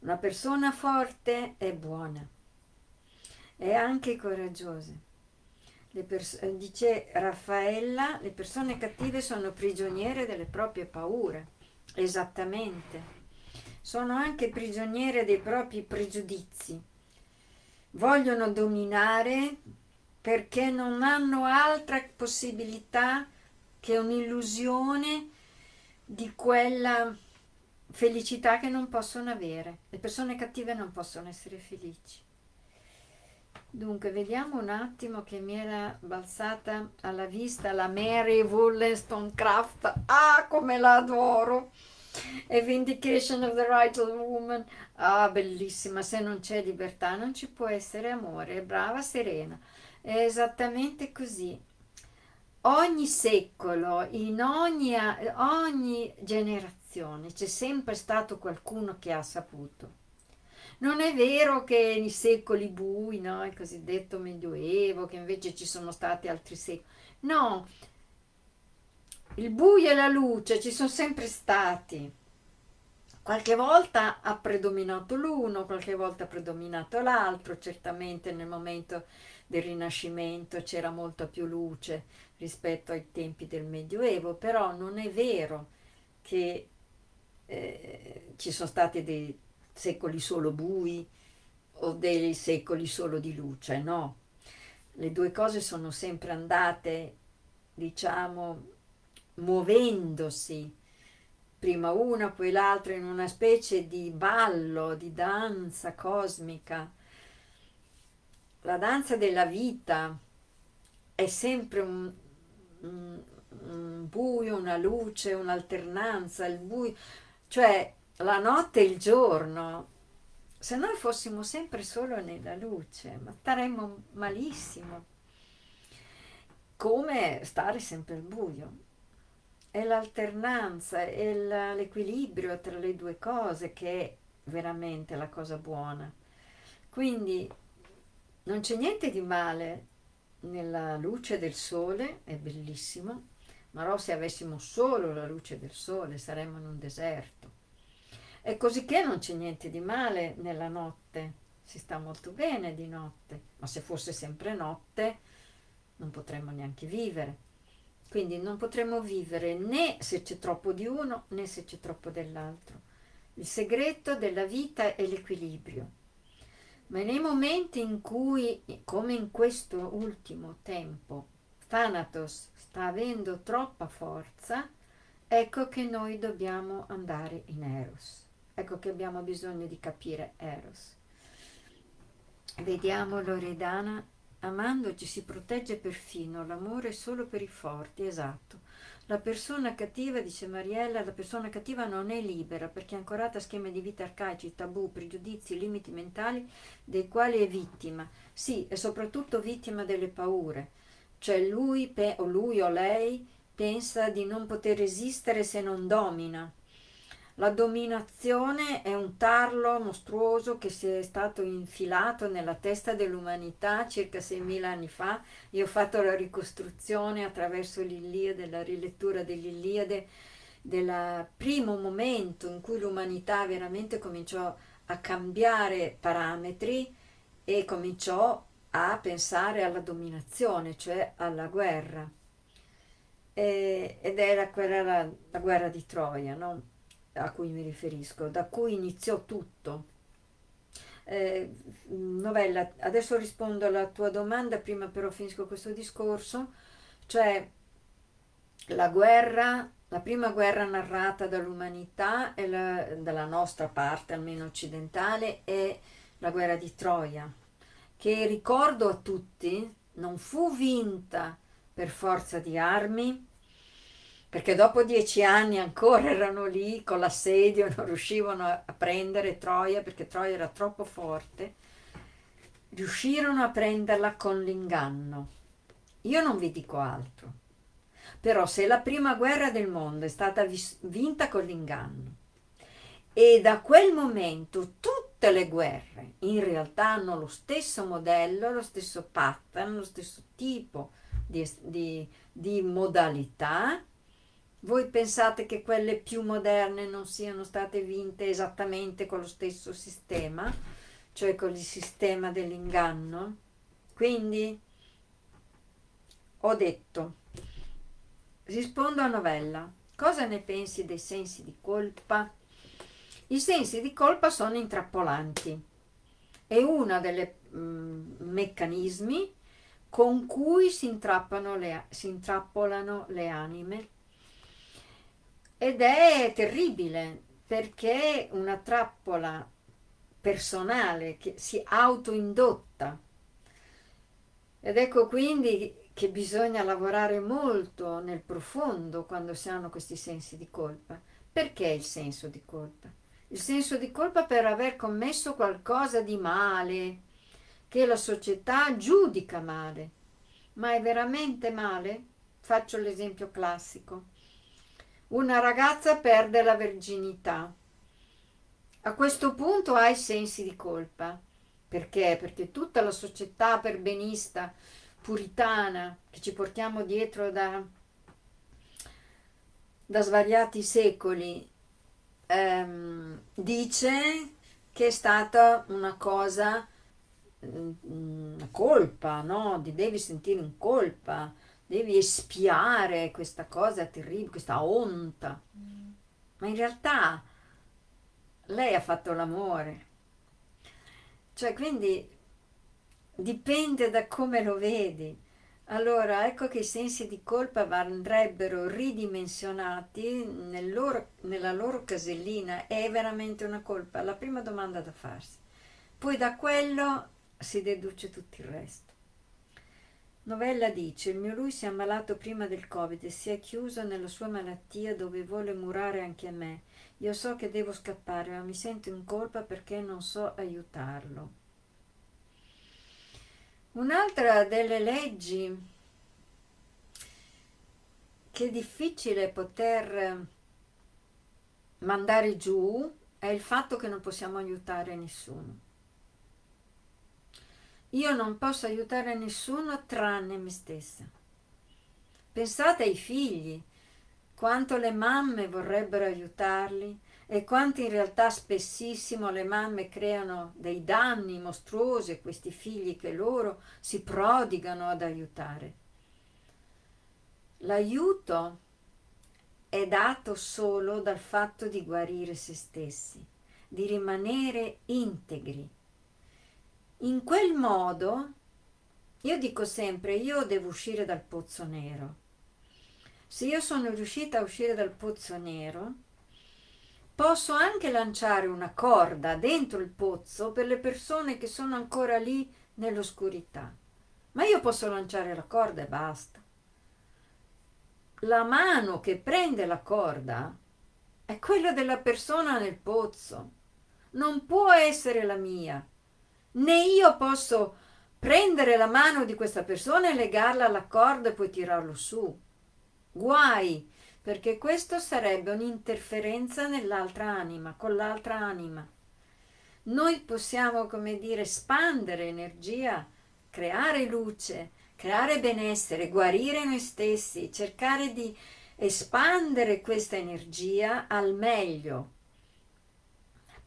[SPEAKER 1] Una persona forte è buona, è anche coraggiosa. dice Raffaella, le persone cattive sono prigioniere delle proprie paure Esattamente. Sono anche prigioniere dei propri pregiudizi. Vogliono dominare perché non hanno altra possibilità che un'illusione di quella felicità che non possono avere. Le persone cattive non possono essere felici. Dunque, vediamo un attimo che mi era balzata alla vista la Mary Wollstonecraft. Ah, come la adoro! A Vindication of the Right of Woman. Ah, bellissima. Se non c'è libertà non ci può essere amore. Brava Serena. È esattamente così. Ogni secolo, in ogni, ogni generazione, c'è sempre stato qualcuno che ha saputo non è vero che nei secoli bui, no? il cosiddetto medioevo, che invece ci sono stati altri secoli. No, il buio e la luce ci sono sempre stati. Qualche volta ha predominato l'uno, qualche volta ha predominato l'altro, certamente nel momento del Rinascimento c'era molta più luce rispetto ai tempi del Medioevo, però non è vero che eh, ci sono stati dei secoli solo bui o dei secoli solo di luce, no. Le due cose sono sempre andate, diciamo, muovendosi, prima una, poi l'altra, in una specie di ballo, di danza cosmica. La danza della vita è sempre un, un, un buio, una luce, un'alternanza, il buio, cioè la notte e il giorno se noi fossimo sempre solo nella luce, ma staremmo malissimo, come stare sempre al buio. È l'alternanza, è l'equilibrio tra le due cose che è veramente la cosa buona. Quindi non c'è niente di male nella luce del sole, è bellissimo, ma se avessimo solo la luce del sole saremmo in un deserto. E così che non c'è niente di male nella notte, si sta molto bene di notte, ma se fosse sempre notte non potremmo neanche vivere. Quindi non potremmo vivere né se c'è troppo di uno né se c'è troppo dell'altro. Il segreto della vita è l'equilibrio. Ma nei momenti in cui, come in questo ultimo tempo, Thanatos sta avendo troppa forza, ecco che noi dobbiamo andare in Eros. Ecco che abbiamo bisogno di capire Eros. Vediamo Loredana, amandoci si protegge perfino, l'amore è solo per i forti, esatto. La persona cattiva, dice Mariella, la persona cattiva non è libera perché è ancorata a schemi di vita arcaici, tabù, pregiudizi, limiti mentali dei quali è vittima. Sì, è soprattutto vittima delle paure. Cioè lui o lui o lei pensa di non poter resistere se non domina la dominazione è un tarlo mostruoso che si è stato infilato nella testa dell'umanità circa 6.000 anni fa. Io ho fatto la ricostruzione attraverso l'Iliade, la rilettura dell'Iliade, del primo momento in cui l'umanità veramente cominciò a cambiare parametri e cominciò a pensare alla dominazione, cioè alla guerra. E, ed era quella la, la guerra di Troia, no? A cui mi riferisco, da cui iniziò tutto. Eh, novella, adesso rispondo alla tua domanda, prima però finisco questo discorso, cioè la guerra, la prima guerra narrata dall'umanità, dalla nostra parte, almeno occidentale, è la guerra di Troia, che ricordo a tutti non fu vinta per forza di armi, perché dopo dieci anni ancora erano lì con l'assedio, non riuscivano a prendere Troia perché Troia era troppo forte, riuscirono a prenderla con l'inganno. Io non vi dico altro, però se la prima guerra del mondo è stata vinta con l'inganno e da quel momento tutte le guerre in realtà hanno lo stesso modello, lo stesso pattern, lo stesso tipo di, di, di modalità, voi pensate che quelle più moderne non siano state vinte esattamente con lo stesso sistema, cioè con il sistema dell'inganno? Quindi ho detto, rispondo a novella, cosa ne pensi dei sensi di colpa? I sensi di colpa sono intrappolanti, è uno dei mm, meccanismi con cui si, le, si intrappolano le anime ed è terribile perché una trappola personale che si autoindotta ed ecco quindi che bisogna lavorare molto nel profondo quando si hanno questi sensi di colpa. Perché il senso di colpa? Il senso di colpa per aver commesso qualcosa di male, che la società giudica male. Ma è veramente male? Faccio l'esempio classico una ragazza perde la verginità. A questo punto hai sensi di colpa. Perché? Perché tutta la società perbenista, puritana, che ci portiamo dietro da, da svariati secoli, ehm, dice che è stata una cosa, mm, una colpa, no? Ti devi sentire in colpa devi espiare questa cosa terribile, questa onta. Mm. Ma in realtà lei ha fatto l'amore. Cioè, quindi dipende da come lo vedi. Allora, ecco che i sensi di colpa andrebbero ridimensionati nel loro, nella loro casellina. È veramente una colpa? La prima domanda da farsi. Poi da quello si deduce tutto il resto. Novella dice, il mio lui si è ammalato prima del Covid e si è chiuso nella sua malattia dove vuole murare anche me. io so che devo scappare, ma mi sento in colpa perché non so aiutarlo. Un'altra delle leggi che è difficile poter mandare giù è il fatto che non possiamo aiutare nessuno. Io non posso aiutare nessuno tranne me stessa. Pensate ai figli, quanto le mamme vorrebbero aiutarli e quanto in realtà spessissimo le mamme creano dei danni mostruosi a questi figli che loro si prodigano ad aiutare. L'aiuto è dato solo dal fatto di guarire se stessi, di rimanere integri. In quel modo, io dico sempre, io devo uscire dal pozzo nero. Se io sono riuscita a uscire dal pozzo nero, posso anche lanciare una corda dentro il pozzo per le persone che sono ancora lì nell'oscurità. Ma io posso lanciare la corda e basta la mano che prende la corda è quella della persona nel pozzo, non può essere la mia. Né io posso prendere la mano di questa persona e legarla alla corda e poi tirarlo su. Guai, perché questo sarebbe un'interferenza nell'altra anima, con l'altra anima. Noi possiamo, come dire, espandere energia, creare luce, creare benessere, guarire noi stessi, cercare di espandere questa energia al meglio.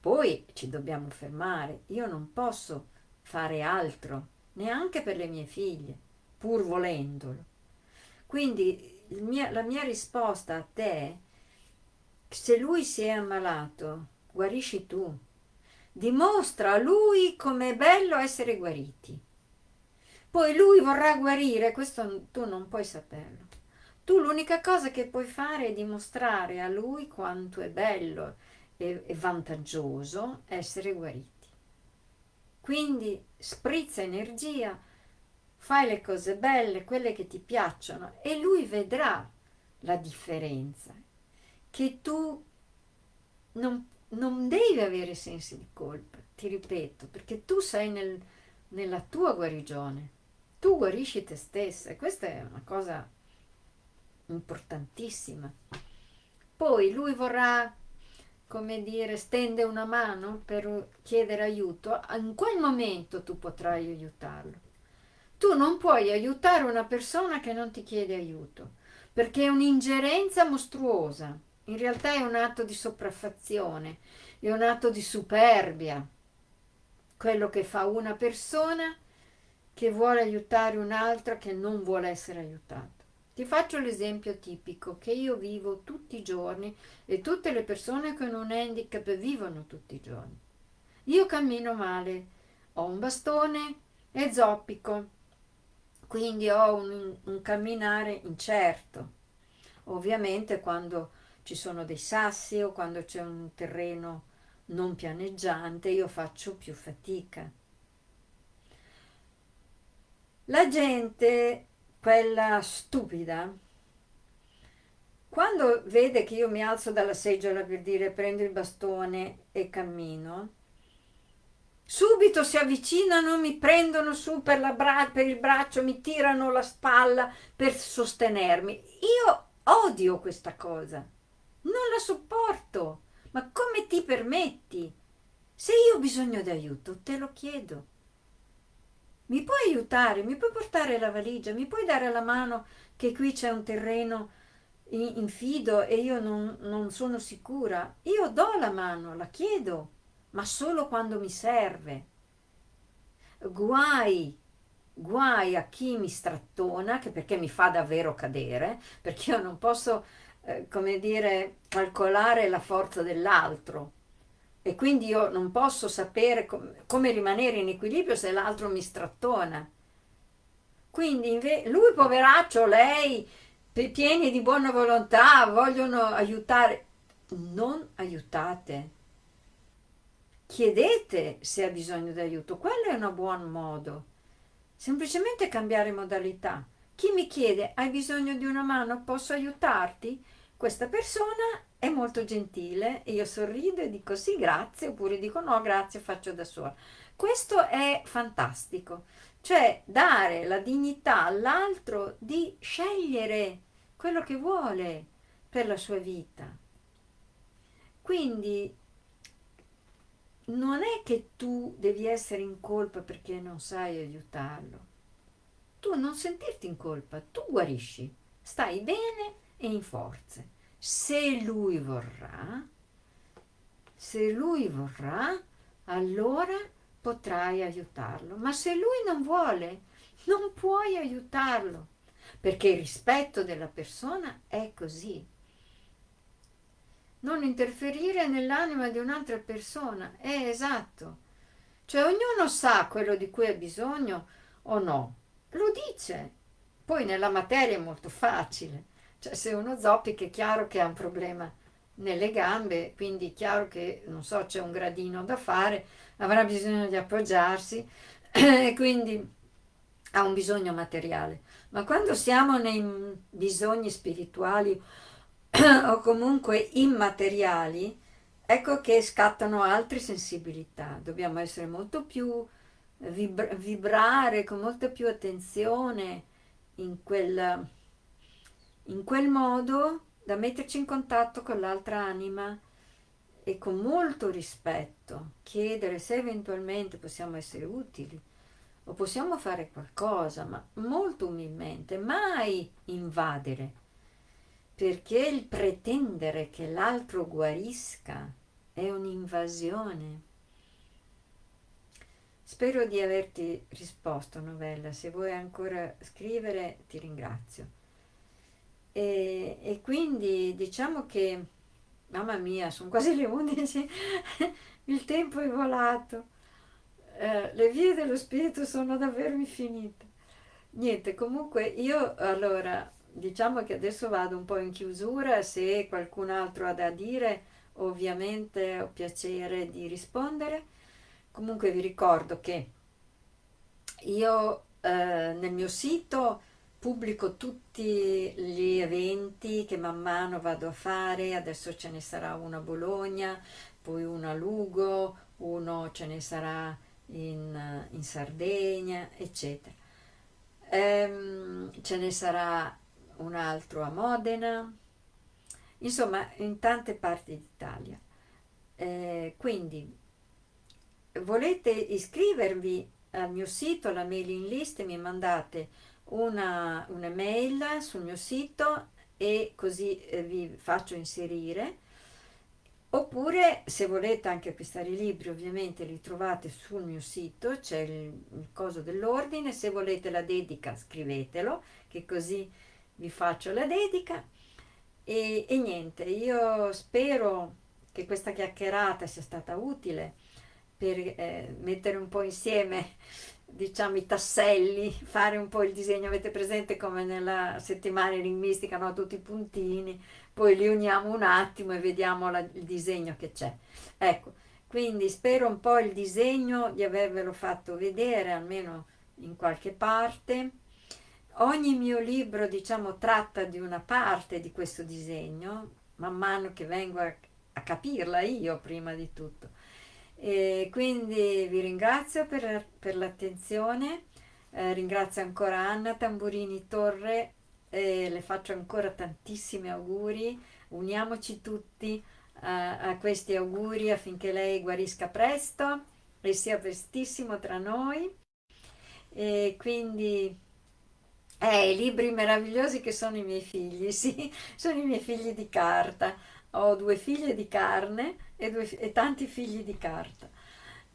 [SPEAKER 1] Poi ci dobbiamo fermare, io non posso fare altro, neanche per le mie figlie, pur volendolo. Quindi mia, la mia risposta a te è, se lui si è ammalato, guarisci tu. Dimostra a lui com'è bello essere guariti poi lui vorrà guarire, questo tu non puoi saperlo. Tu l'unica cosa che puoi fare è dimostrare a lui quanto è bello e, e vantaggioso essere guariti. Quindi sprizza energia, fai le cose belle, quelle che ti piacciono e lui vedrà la differenza, che tu non, non devi avere sensi di colpa, ti ripeto, perché tu sei nel, nella tua guarigione tu guarisci te stessa e questa è una cosa importantissima. Poi lui vorrà, come dire, stende una mano per chiedere aiuto, in quel momento tu potrai aiutarlo. Tu non puoi aiutare una persona che non ti chiede aiuto, perché è un'ingerenza mostruosa. In realtà è un atto di sopraffazione, è un atto di superbia. Quello che fa una persona che vuole aiutare un'altra che non vuole essere aiutata. Ti faccio l'esempio tipico che io vivo tutti i giorni e tutte le persone con un handicap vivono tutti i giorni. Io cammino male, ho un bastone e zoppico, quindi ho un, un camminare incerto. Ovviamente quando ci sono dei sassi o quando c'è un terreno non pianeggiante io faccio più fatica la gente, quella stupida, quando vede che io mi alzo dalla seggiola per dire prendo il bastone e cammino, subito si avvicinano, mi prendono su per, per, il braccio, mi tirano la spalla per sostenermi. Io odio questa cosa, non la sopporto. Ma come ti permetti? Se io ho bisogno di aiuto, te lo chiedo mi puoi aiutare, mi puoi portare la valigia, mi puoi dare la mano che qui c'è un terreno infido e io non, non sono sicura. Io do la mano, la chiedo, ma solo quando mi serve. Guai, guai a chi mi strattona, che perché mi fa davvero cadere, perché io non posso, eh, come dire, calcolare la forza dell'altro e quindi io non posso sapere com come rimanere in equilibrio se l'altro mi strattona. Quindi lui poveraccio, lei, pieni di buona volontà, vogliono aiutare. Non aiutate. Chiedete se ha bisogno di aiuto, quello è un buon modo. Semplicemente cambiare modalità. Chi mi chiede hai bisogno di una mano, posso aiutarti? Questa persona è molto gentile e io sorrido e dico sì grazie oppure dico no grazie faccio da sola. Questo è fantastico, cioè dare la dignità all'altro di scegliere quello che vuole per la sua vita. Quindi non è che tu devi essere in colpa perché non sai aiutarlo. Tu non sentirti in colpa, tu guarisci, stai bene e in forze. Se lui vorrà, se lui vorrà, allora potrai aiutarlo. Ma se lui non vuole, non puoi aiutarlo, perché il rispetto della persona è così non interferire nell'anima di un'altra persona, è esatto. Cioè ognuno sa quello di cui ha bisogno o no, lo dice. Poi nella materia è molto facile, cioè se uno zoppica è chiaro che ha un problema nelle gambe, quindi è chiaro che, non so, c'è un gradino da fare, avrà bisogno di appoggiarsi e quindi ha un bisogno materiale. Ma quando siamo nei bisogni spirituali o comunque immateriali, ecco che scattano altre sensibilità. Dobbiamo essere molto più, vibra vibrare con molta più attenzione in quel, in quel modo da metterci in contatto con l'altra anima e con molto rispetto chiedere se eventualmente possiamo essere utili o possiamo fare qualcosa, ma molto umilmente, mai invadere perché il pretendere che l'altro guarisca è un'invasione. Spero di averti risposto, novella. Se vuoi ancora scrivere, ti ringrazio. E, e quindi diciamo che, mamma mia, sono quasi le 11, il tempo è volato. Eh, le vie dello spirito sono davvero infinite. Niente, comunque io allora diciamo che adesso vado un po' in chiusura, se qualcun altro ha da dire ovviamente ho piacere di rispondere. Comunque vi ricordo che io eh, nel mio sito pubblico tutti gli eventi che man mano vado a fare, adesso ce ne sarà uno a Bologna, poi uno a Lugo, uno ce ne sarà in, in Sardegna, eccetera. Ehm, ce ne sarà un altro a Modena, insomma in tante parti d'Italia. Eh, quindi volete iscrivervi al mio sito, la mailing list, mi mandate una, un'email sul mio sito e così eh, vi faccio inserire. Oppure se volete anche acquistare i libri ovviamente li trovate sul mio sito c'è il, il coso dell'ordine se volete la dedica scrivetelo che così vi faccio la dedica. E, e niente, io spero che questa chiacchierata sia stata utile per eh, mettere un po' insieme diciamo i tasselli, fare un po' il disegno, avete presente come nella settimana enigmistica, no? tutti i puntini, poi li uniamo un attimo e vediamo la, il disegno che c'è. Ecco, quindi spero un po' il disegno di avervelo fatto vedere almeno in qualche parte Ogni mio libro, diciamo, tratta di una parte di questo disegno, man mano che vengo a, a capirla io prima di tutto. E quindi vi ringrazio per, per l'attenzione, eh, ringrazio ancora Anna Tamburini Torre, e le faccio ancora tantissimi auguri, uniamoci tutti a, a questi auguri affinché lei guarisca presto e sia prestissimo tra noi. E quindi eh, i libri meravigliosi che sono i miei figli, sì, sono i miei figli di carta. Ho due figlie di carne e, due, e tanti figli di carta.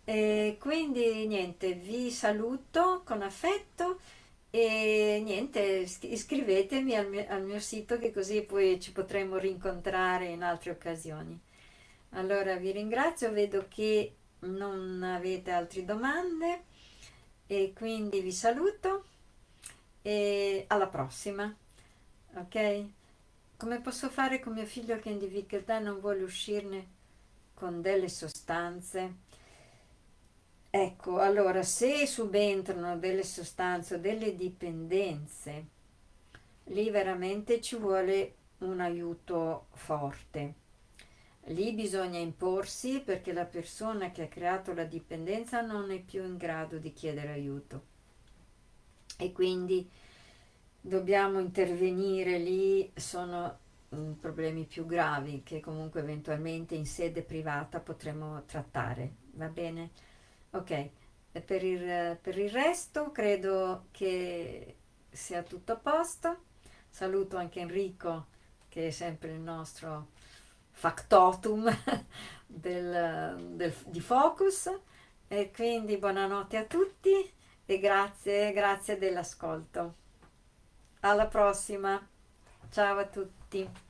[SPEAKER 1] E quindi niente, vi saluto con affetto e niente, iscrivetemi al mio, al mio sito che così poi ci potremo rincontrare in altre occasioni. Allora vi ringrazio, vedo che non avete altre domande e quindi vi saluto e alla prossima ok come posso fare con mio figlio che in difficoltà non vuole uscirne con delle sostanze ecco allora se subentrano delle sostanze o delle dipendenze lì veramente ci vuole un aiuto forte Lì bisogna imporsi perché la persona che ha creato la dipendenza non è più in grado di chiedere aiuto. E quindi dobbiamo intervenire lì, sono mm, problemi più gravi che comunque eventualmente in sede privata potremo trattare, va bene? Ok, per il, per il resto credo che sia tutto a posto. Saluto anche Enrico che è sempre il nostro factotum del, del, di Focus e quindi buonanotte a tutti e grazie, grazie dell'ascolto. Alla prossima, ciao a tutti.